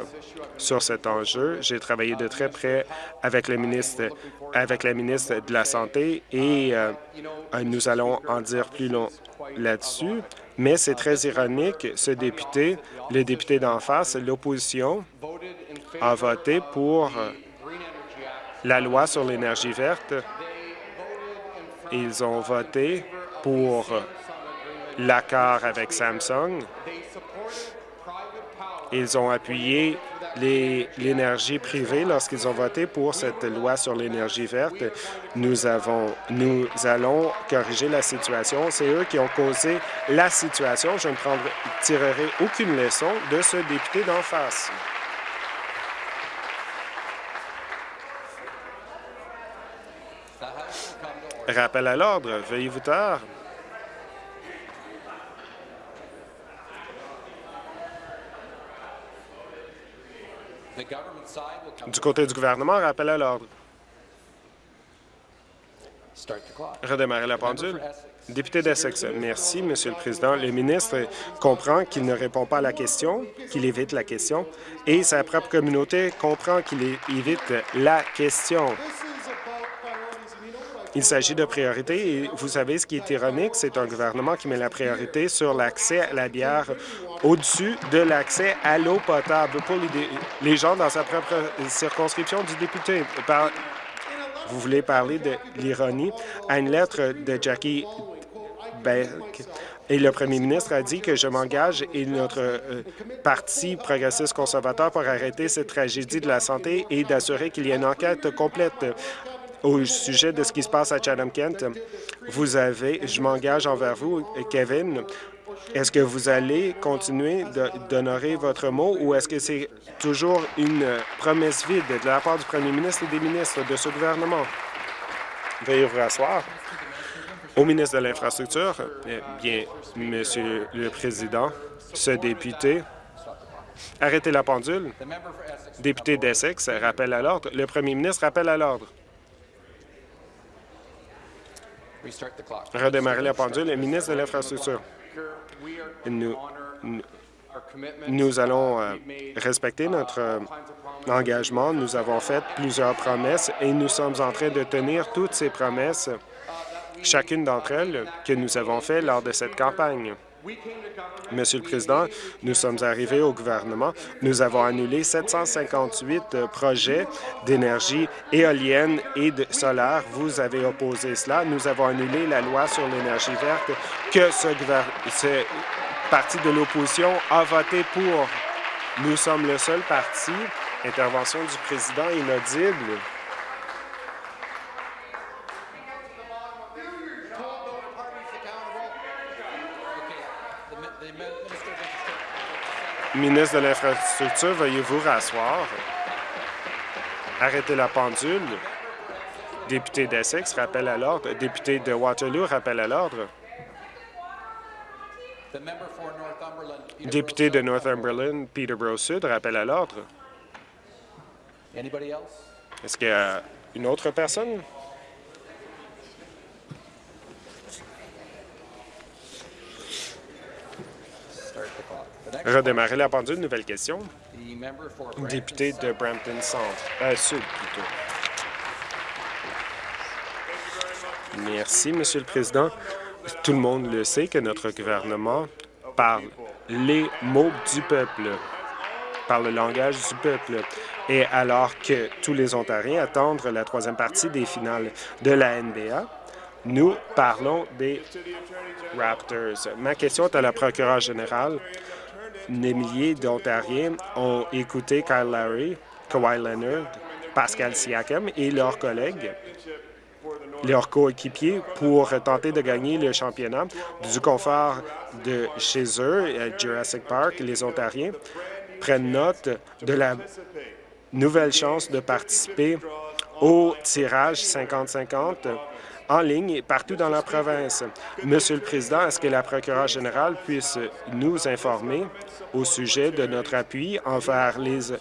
E: sur cet enjeu. J'ai travaillé de très près avec le ministre, avec la ministre de la Santé et euh, nous allons en dire plus long là-dessus. Mais c'est très ironique, ce député, le député d'en face, l'opposition, a voté pour la loi sur l'énergie verte. Ils ont voté pour l'accord avec Samsung. Ils ont appuyé l'énergie privée lorsqu'ils ont voté pour cette loi sur l'énergie verte. Nous, avons, nous allons corriger la situation. C'est eux qui ont causé la situation. Je ne prendrai, tirerai aucune leçon de ce député d'en face. Rappel à l'ordre. Veuillez vous taire. Du côté du gouvernement, rappel à l'ordre. Redémarrer la pendule. Député d'Essex, merci, Monsieur le Président. Le ministre comprend qu'il ne répond pas à la question, qu'il évite la question, et sa propre communauté comprend qu'il évite la question. Il s'agit de priorités et vous savez ce qui est ironique, c'est un gouvernement qui met la priorité sur l'accès à la bière au-dessus de l'accès à l'eau potable pour les, gens dans sa propre circonscription du député. vous voulez parler de l'ironie? À une lettre de Jackie Beck. Et le premier ministre a dit que je m'engage et notre euh, parti progressiste conservateur pour arrêter cette tragédie de la santé et d'assurer qu'il y ait une enquête complète au sujet de ce qui se passe à Chatham-Kent. Vous avez, je m'engage envers vous, Kevin, est-ce que vous allez continuer d'honorer votre mot ou est-ce que c'est toujours une promesse vide de la part du premier ministre et des ministres de ce gouvernement? Veuillez vous rasseoir. Au ministre de l'Infrastructure, eh bien, Monsieur le Président, ce député, arrêtez la pendule. Député d'Essex, rappelle à l'ordre. Le premier ministre rappelle à l'ordre. Redémarrer la pendule. Le ministre de l'Infrastructure. Nous, nous, allons euh, respecter notre euh, engagement. Nous avons fait plusieurs promesses et nous sommes en train de tenir toutes ces promesses, chacune d'entre elles, que nous avons faites lors de cette campagne. Monsieur le Président, nous sommes arrivés au gouvernement. Nous avons annulé 758 euh, projets d'énergie éolienne et de solaire. Vous avez opposé cela. Nous avons annulé la loi sur l'énergie verte que ce, ce parti de l'opposition a voté pour. Nous sommes le seul parti. Intervention du président inaudible. Ministre de l'Infrastructure, veuillez vous rasseoir? Arrêtez la pendule. Député d'Essex, rappelle à l'ordre. Député de Waterloo, rappelle à l'ordre. Député de Northumberland, Peterborough Sud, rappelle à l'ordre. Est-ce qu'il y a une autre personne? Redémarrer la pendule. Nouvelle question. Député de Brampton Centre. Euh, Sud. Merci, Monsieur le Président. Tout le monde le sait que notre gouvernement parle les mots du peuple, parle le langage du peuple. Et alors que tous les Ontariens attendent la troisième partie des finales de la NBA, nous parlons des Raptors. Ma question est à la procureure générale des milliers d'Ontariens ont écouté Kyle Larry, Kawhi Leonard, Pascal Siakam et leurs collègues, leurs coéquipiers, pour tenter de gagner le championnat du confort de chez eux, à Jurassic Park. Les Ontariens prennent note de la nouvelle chance de participer au tirage 50-50 en ligne et partout dans la province. Monsieur le Président, est-ce que la procureure générale puisse nous informer au sujet de notre appui envers les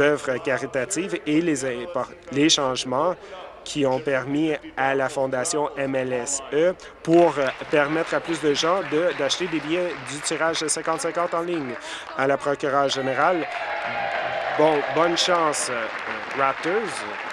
E: œuvres caritatives et les, les changements qui ont permis à la Fondation MLSE pour euh, permettre à plus de gens d'acheter des billets du tirage de 50-50 en ligne? À la procureure générale, bon, bonne chance, euh, Raptors.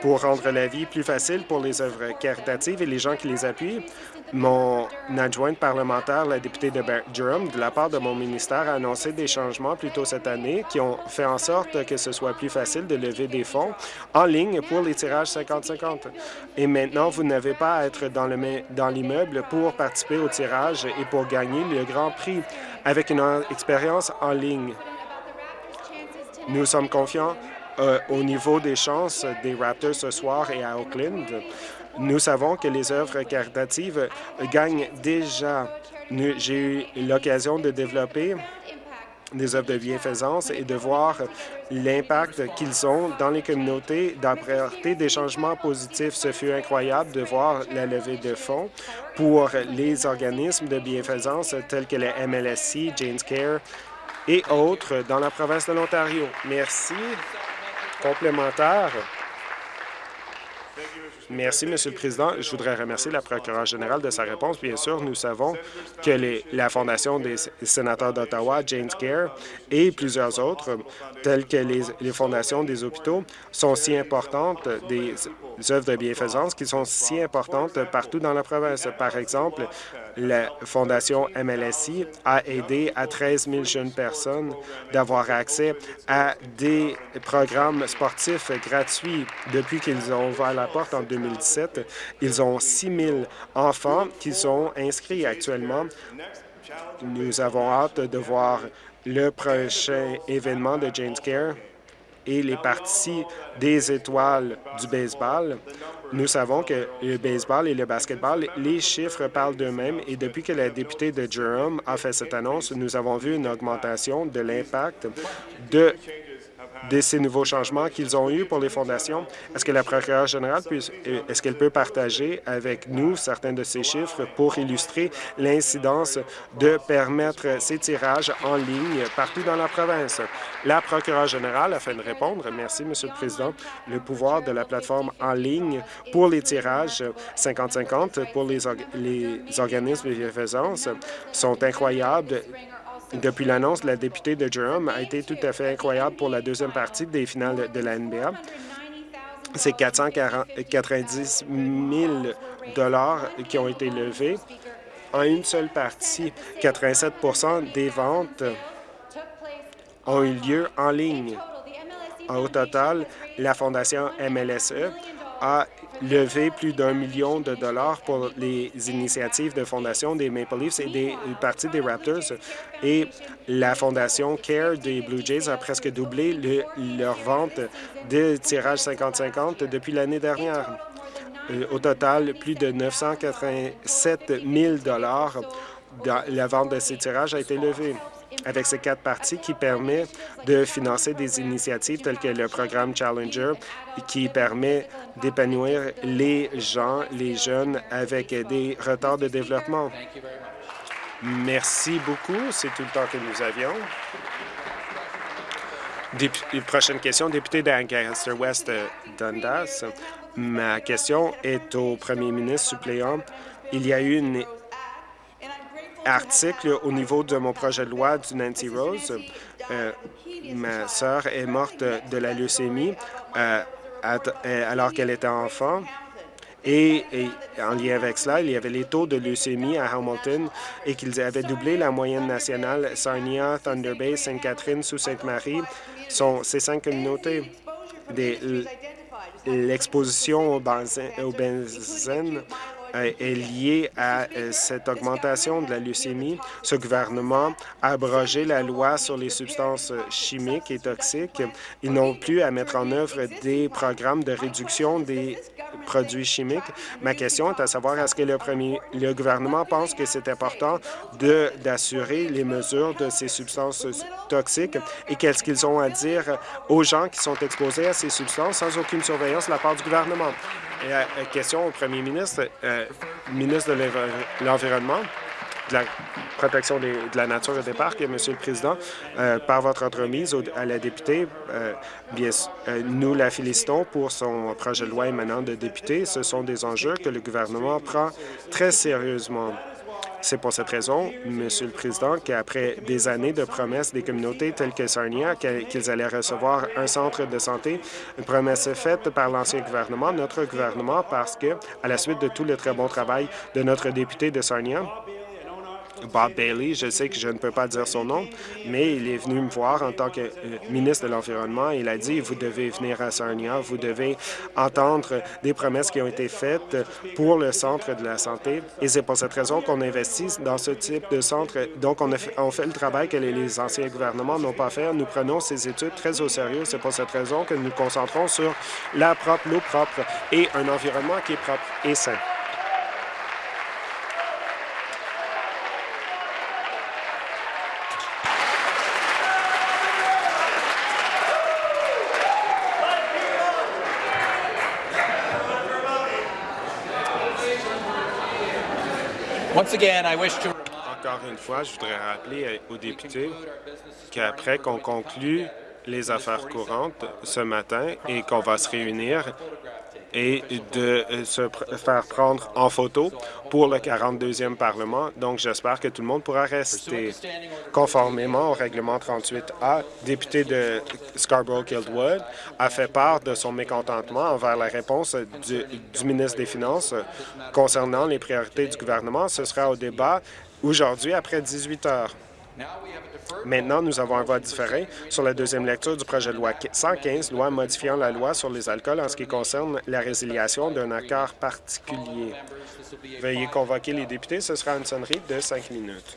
E: Pour rendre la vie plus facile pour les œuvres caritatives et les gens qui les appuient, mon adjointe parlementaire, la députée de Durham, de la part de mon ministère, a annoncé des changements plus tôt cette année qui ont fait en sorte que ce soit plus facile de lever des fonds en ligne pour les tirages 50-50. Et maintenant, vous n'avez pas à être dans l'immeuble pour participer au tirage et pour gagner le grand prix avec une expérience en ligne. Nous sommes confiants euh, au niveau des chances des Raptors ce soir et à Oakland. Nous savons que les œuvres caritatives gagnent déjà. J'ai eu l'occasion de développer des œuvres de bienfaisance et de voir l'impact qu'ils ont dans les communautés, d'apporter des changements positifs. Ce fut incroyable de voir la levée de fonds pour les organismes de bienfaisance tels que le MLSC, Jane's Care et autres dans la province de l'Ontario. Merci. Complémentaire. Merci, Monsieur le Président. Je voudrais remercier la procureure générale de sa réponse. Bien sûr, nous savons que la Fondation des sénateurs d'Ottawa, James Care, et plusieurs autres, telles que les, fondations des hôpitaux, sont si importantes, des œuvres de bienfaisance qui sont si importantes partout dans la province. Par exemple, la Fondation MLSI a aidé à 13 000 jeunes personnes d'avoir accès à des programmes sportifs gratuits depuis qu'ils ont ouvert la porte en 2017. Ils ont 6 000 enfants qui sont inscrits actuellement. Nous avons hâte de voir le prochain événement de James Care et les parties des étoiles du baseball. Nous savons que le baseball et le basketball, les chiffres parlent d'eux-mêmes et depuis que la députée de Durham a fait cette annonce, nous avons vu une augmentation de l'impact de de ces nouveaux changements qu'ils ont eus pour les fondations. Est-ce que la procureure générale euh, est-ce qu'elle peut partager avec nous certains de ces chiffres pour illustrer l'incidence de permettre ces tirages en ligne partout dans la province? La procureure générale, afin de répondre, merci, Monsieur le Président, le pouvoir de la plateforme en ligne pour les tirages 50-50 pour les, les organismes de bienfaisance sont incroyables depuis l'annonce, la députée de Durham a été tout à fait incroyable pour la deuxième partie des finales de la NBA. C'est 490 000 qui ont été levés en une seule partie. 87% des ventes ont eu lieu en ligne. Au total, la Fondation MLSE a levé plus d'un million de dollars pour les initiatives de fondation des Maple Leafs et des parties des Raptors. Et la fondation CARE des Blue Jays a presque doublé leur vente de tirage 50-50 depuis l'année dernière. Euh, au total, plus de 987 000 dollars la vente de ces tirages a été levée avec ces quatre parties qui permet de financer des initiatives telles que le programme Challenger qui permet d'épanouir les gens, les jeunes avec des retards de développement. Merci beaucoup. C'est tout le temps que nous avions. prochaine question, député d'Ancaster-West euh, Dundas. Ma question est au premier ministre suppléant. Il y a eu une article au niveau de mon projet de loi du Nancy Rose. Euh, ma sœur est morte de la leucémie euh, euh, alors qu'elle était enfant. Et, en lien avec cela, il y avait les taux de leucémie à Hamilton et qu'ils avaient doublé la moyenne nationale. Sarnia, Thunder Bay, Sainte-Catherine, Sault-Sainte-Marie sont ces cinq communautés. L'exposition au benzène est liée à euh, cette augmentation de la leucémie. Ce gouvernement a abrogé la loi sur les substances chimiques et toxiques. Ils n'ont plus à mettre en œuvre des programmes de réduction des produits chimiques. Ma question est à savoir, est-ce que le, premier, le gouvernement pense que c'est important d'assurer les mesures de ces substances toxiques? Et qu'est-ce qu'ils ont à dire aux gens qui sont exposés à ces substances sans aucune surveillance de la part du gouvernement? Et, euh, question au premier ministre, euh, ministre de l'Environnement. De la protection de la nature et des parcs. Monsieur le Président, euh, par votre entremise à la députée, euh, euh, nous la félicitons pour son projet de loi émanant de député. Ce sont des enjeux que le gouvernement prend très sérieusement. C'est pour cette raison, Monsieur le Président, qu'après des années de promesses des communautés telles que Sarnia, qu'ils allaient recevoir un centre de santé, une promesse faite par l'ancien gouvernement, notre gouvernement, parce que, à la suite de tout le très bon travail de notre député de Sarnia, Bob Bailey, je sais que je ne peux pas dire son nom, mais il est venu me voir en tant que euh, ministre de l'Environnement. Il a dit, vous devez venir à Sarnia, vous devez entendre des promesses qui ont été faites pour le centre de la santé. Et c'est pour cette raison qu'on investit dans ce type de centre. Donc, on, fait, le travail que les, anciens gouvernements n'ont pas fait. Nous prenons ces études très au sérieux. C'est pour cette raison que nous nous concentrons sur la propre, l'eau propre et un environnement qui est propre et sain. Encore une fois, je voudrais rappeler aux députés qu'après qu'on conclue les affaires courantes ce matin et qu'on va se réunir et de euh, se faire prendre en photo pour le 42e Parlement. Donc, j'espère que tout le monde pourra rester conformément au règlement 38A. Député de Scarborough-Guildwood a fait part de son mécontentement envers la réponse du ministre des Finances concernant les priorités du gouvernement. Ce sera au débat aujourd'hui après 18 heures. Maintenant, nous avons un vote différé sur la deuxième lecture du projet de loi 115, loi modifiant la loi sur les alcools en ce qui concerne la résiliation d'un accord particulier. Veuillez convoquer les députés. Ce sera une sonnerie de cinq minutes.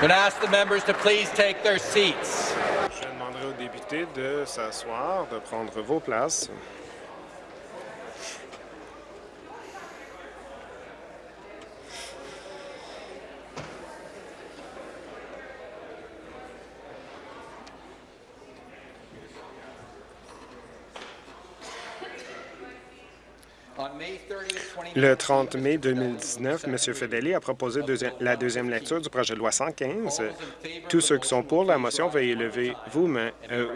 D: Going to ask the members to please take their seats.
E: Je demanderai aux députés de s'asseoir, de prendre vos places. Le 30 mai 2019, M. Fedeli a proposé deuxi- la deuxième lecture du projet de loi 115. Tous ceux qui sont pour la motion, veuillez lever vous main, euh,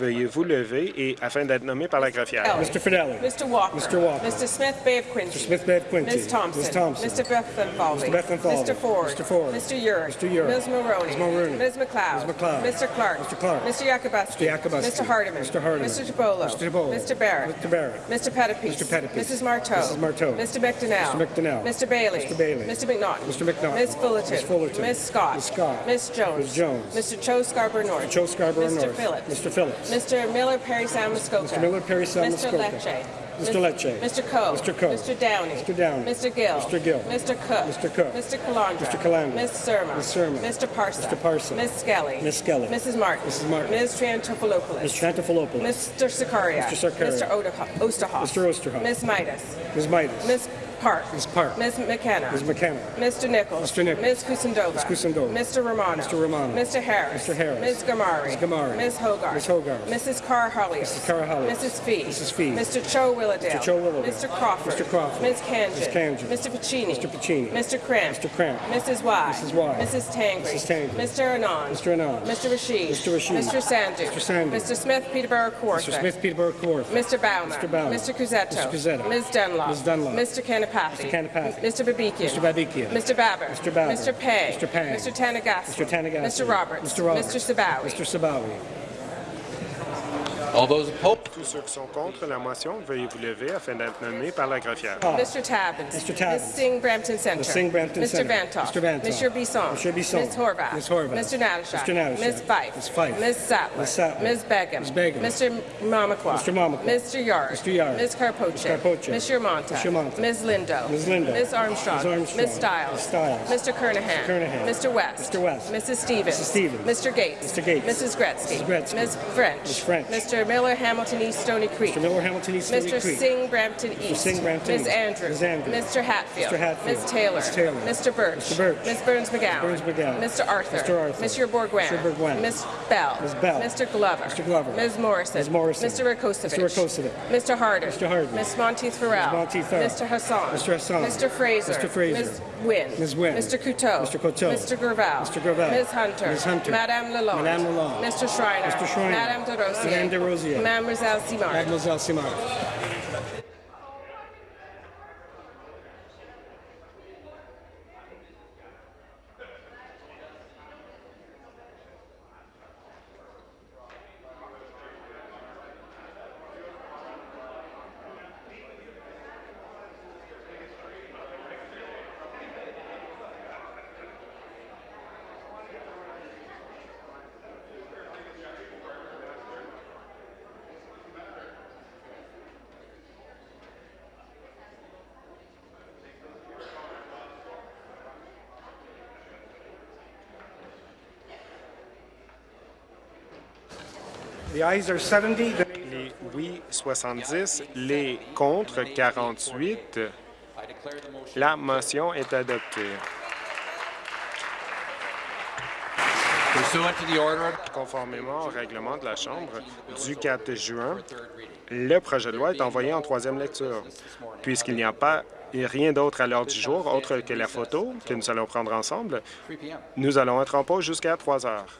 E: veuillez vous lever et afin d'être nommé par la greffière.
F: Mr. Fidelli.
G: Mr. Walker.
F: Mr. Walker.
G: Mr. Smith Bay of Quincy.
F: Mr. Smith Bay of Quincy.
G: Ms. Thompson.
F: Ms. Thompson.
G: Mr. Bethenfalvey.
F: Mr. Bethenfalvey.
G: Mr. Ford.
F: Mr. Ford.
G: Mr. Urick.
F: Mr. Urick.
G: Ms. Mulroney.
F: Ms. Mulroney.
G: Ms. McLeod.
F: Ms. McLeod.
G: Mr. Clark.
F: Mr. Clark.
G: Mr. Yakubuski.
F: Mr. Yakubuski.
G: Mr. Hardiman.
F: Mr. Hardiman.
G: Mr. Tabolo.
F: Mr. Tabolo.
G: Mr. Barrett.
F: Mr. Barrett.
G: Mr. Pettipies.
F: Mr. Pettipies.
G: Mrs. Marteau.
F: Mrs. Marteau.
G: Mr. McDonnell.
F: Mr. McDonnell.
G: Mr. Bailey.
F: Mr. Bailey.
G: Mr. McNaughton.
F: Mr. McNaughton.
G: Ms. Fullerton.
F: Ms. Fullerton.
G: Ms. Scott.
F: Ms. Scott.
G: Ms. Jones.
F: Ms. Jones.
G: Mr. Cho Scarborough North.
F: Joe Scarborough
G: Mr.
F: North.
G: Phillips.
F: Mr. Phillips.
G: Mr. Miller Perry San Muskoka.
F: Mr. Miller Perry San
G: Mr. Lecce.
F: Mr. Lecce.
G: Mr. Coe.
F: Mr. Coe.
G: Mr. Downey.
F: Mr. Downey.
G: Mr. Gill.
F: Mr. Gill.
G: Mr. Cook.
F: Mr. Cook.
G: Mr. Calandra.
F: Mr. Calandra.
G: Ms. Surma.
F: Ms. Surma.
G: Mr. Parsa.
F: Mr. Parsa.
G: Ms. Skelly.
F: Ms. Skelly.
G: Mrs. Martin.
F: Mrs. Martin.
G: Ms. Trantopoulos.
F: Ms. Trantafilopoulos.
G: Mr. Sikaria.
F: Mr. Sakaria.
G: Mr. Osterhoff.
F: Mr. Osterhoff.
G: Ms. Midas.
F: Ms. Midas.
G: Ms. Park.
F: Ms. Park.
G: Ms. McKenna.
F: Ms. McKenna.
G: Mr. Nichols.
F: Mr. Nichols.
G: Ms. Kusindova.
F: Ms. Kusindova.
G: Mr. Romano.
F: Mr. Romano.
G: Mr. Harris.
F: Mr. Harris.
G: Ms. Gamari.
F: Ms. Gamari.
G: Ms. Hogarth.
F: Ms. Hogarth.
G: Mrs. Carr Hollier.
F: Mrs. Carr Hollier.
G: Mrs. Fee.
F: Mrs. Fee.
G: Mr. Cho Willowdale.
F: Mr. Cho Willowdale.
G: Mr. Crawford.
F: Mr. Crawford.
G: Ms. Kanjan.
F: Ms. Kanjan.
G: Mr. Pacini.
F: Mr. Pacini.
G: Mr. Cramp.
F: Mr. Cramp.
G: Mrs. Y.
F: Mrs. Y.
G: Mrs. Tangri.
F: Mrs. Tangri.
G: Mr. Anand.
F: Mr. Anand.
G: Mr. Rashid.
F: Mr. Rashid.
G: Mr. Sandu.
F: Mr. Sandu.
G: Mr. Smith Peterborough Kawartha.
F: Mr. Smith Peterborough Kawartha.
G: Mr. Baumer.
F: Mr. Baumer.
G: Mr. Cusetto.
F: Mr. Cusetto.
G: Ms. Dunlop.
F: Ms. Dunlop.
G: Mr. Kanapathy.
F: Mr. Kanapathy.
G: Mr. Babikian.
F: Mr. Babikian.
G: Mr. Baber.
F: Mr. Baber.
G: Mr. Pay.
F: Mr. Pay.
G: Mr. Tanagasti.
F: Mr. Tanagasti.
G: Mr. Roberts.
F: Mr. Roberts.
G: Mr. Sabawi.
F: Mr. Sabawi.
D: All those opposed?
E: Tous ceux qui sont contre la motion, veuillez vous lever afin d'être nommé par la greffière. Ah.
G: Mr. Tabbins.
F: Mr. Tabbins.
G: Ms. Singh Brampton Center.
F: Ms. Singh Brampton
G: Mr.
F: Center.
G: Vantoff.
F: Mr. Vantoff.
G: Mr. Bisson.
F: Mr. Bisson.
G: Ms. Horvath.
F: Ms. Horvath.
G: Mr. Natashak.
F: Mr. Natashak.
G: Ms. Fife.
F: Ms. Fife.
G: Ms. Sattler.
F: Ms. Sattler.
G: Ms. Begum.
F: Ms. Begum.
G: Mr. Mamakwa.
F: Mr. Mamakwa.
G: Mr. Yard.
F: Mr. Yard.
G: Ms. Carpoche.
F: Ms. Carpoche.
G: Ms. Yermonta.
F: Ms. Yermonta.
G: Ms. Lindo.
F: Ms. Lindo.
G: Ms. Armstrong.
F: Ms. Armstrong.
G: Ms. Stiles.
F: Ms. Stiles.
G: Mr. Kernahan.
F: Mr. Kernahan.
G: Mr. West.
F: Mr. West.
G: Mrs. Stevens.
F: Mrs. Stevens.
G: Mr. Gates.
F: Mr. Gates.
G: Mrs. Gretzky.
F: Mrs. Gretzky.
G: Ms. French.
F: Ms. French.
G: Mr. Miller Hamilton East Stony Creek.
F: Mr. Miller Hamilton East Stony
G: Mr.
F: Creek.
G: Singh Brampton East. Mr.
F: Singh Brampton
G: Ms.
F: East.
G: Andrews.
F: Ms. Andrews.
G: Mr. Hatfield.
F: Mr. Hatfield.
G: Ms. Taylor.
F: Ms. Taylor.
G: Mr. Birch.
F: Mr. Birch.
G: Ms. Burns McGowan.
F: Burns McGowan.
G: Mr. Arthur.
F: Mr. Arthur.
G: Mr. Bourguin.
F: Mr. Bourguin.
G: Ms. Bell.
F: Ms. Bell.
G: Mr. Glover.
F: Mr. Glover.
G: Ms. Morrison.
F: Ms. Morrison.
G: Mr. Rakosovic.
F: Mr. Rakosovic.
G: Mr. Harder.
F: Mr. Harder.
G: Ms. Monteith Farrell.
F: Ms. Monteith Farrell.
G: Mr. Hassan.
F: Mr. Hassan.
G: Mr. Fraser.
F: Mr. Fraser.
G: Ms. Wynn.
F: Ms. Wynn.
G: Mr. Couteau.
F: Mr. Couteau.
G: Mr. Gravel.
F: Mr. Gravel.
G: Ms. Hunter.
F: Ms. Hunter.
G: Madame Lalonde.
F: Madame Lalonde.
G: Mr. Schreiner.
F: Mr. Schreiner.
G: Madame de Rosier.
F: Madame de Rosier.
G: Mademoiselle Simard.
F: Mademoiselle Simard.
E: Les oui 70, les contre 48. La motion est adoptée. Conformément au règlement de la Chambre du 4 juin, le projet de loi est envoyé en troisième lecture. Puisqu'il n'y a pas rien d'autre à l'ordre du jour autre que la photo que nous allons prendre ensemble,
D: 3 p.m.
E: nous allons être en pause jusqu'à 3 heures.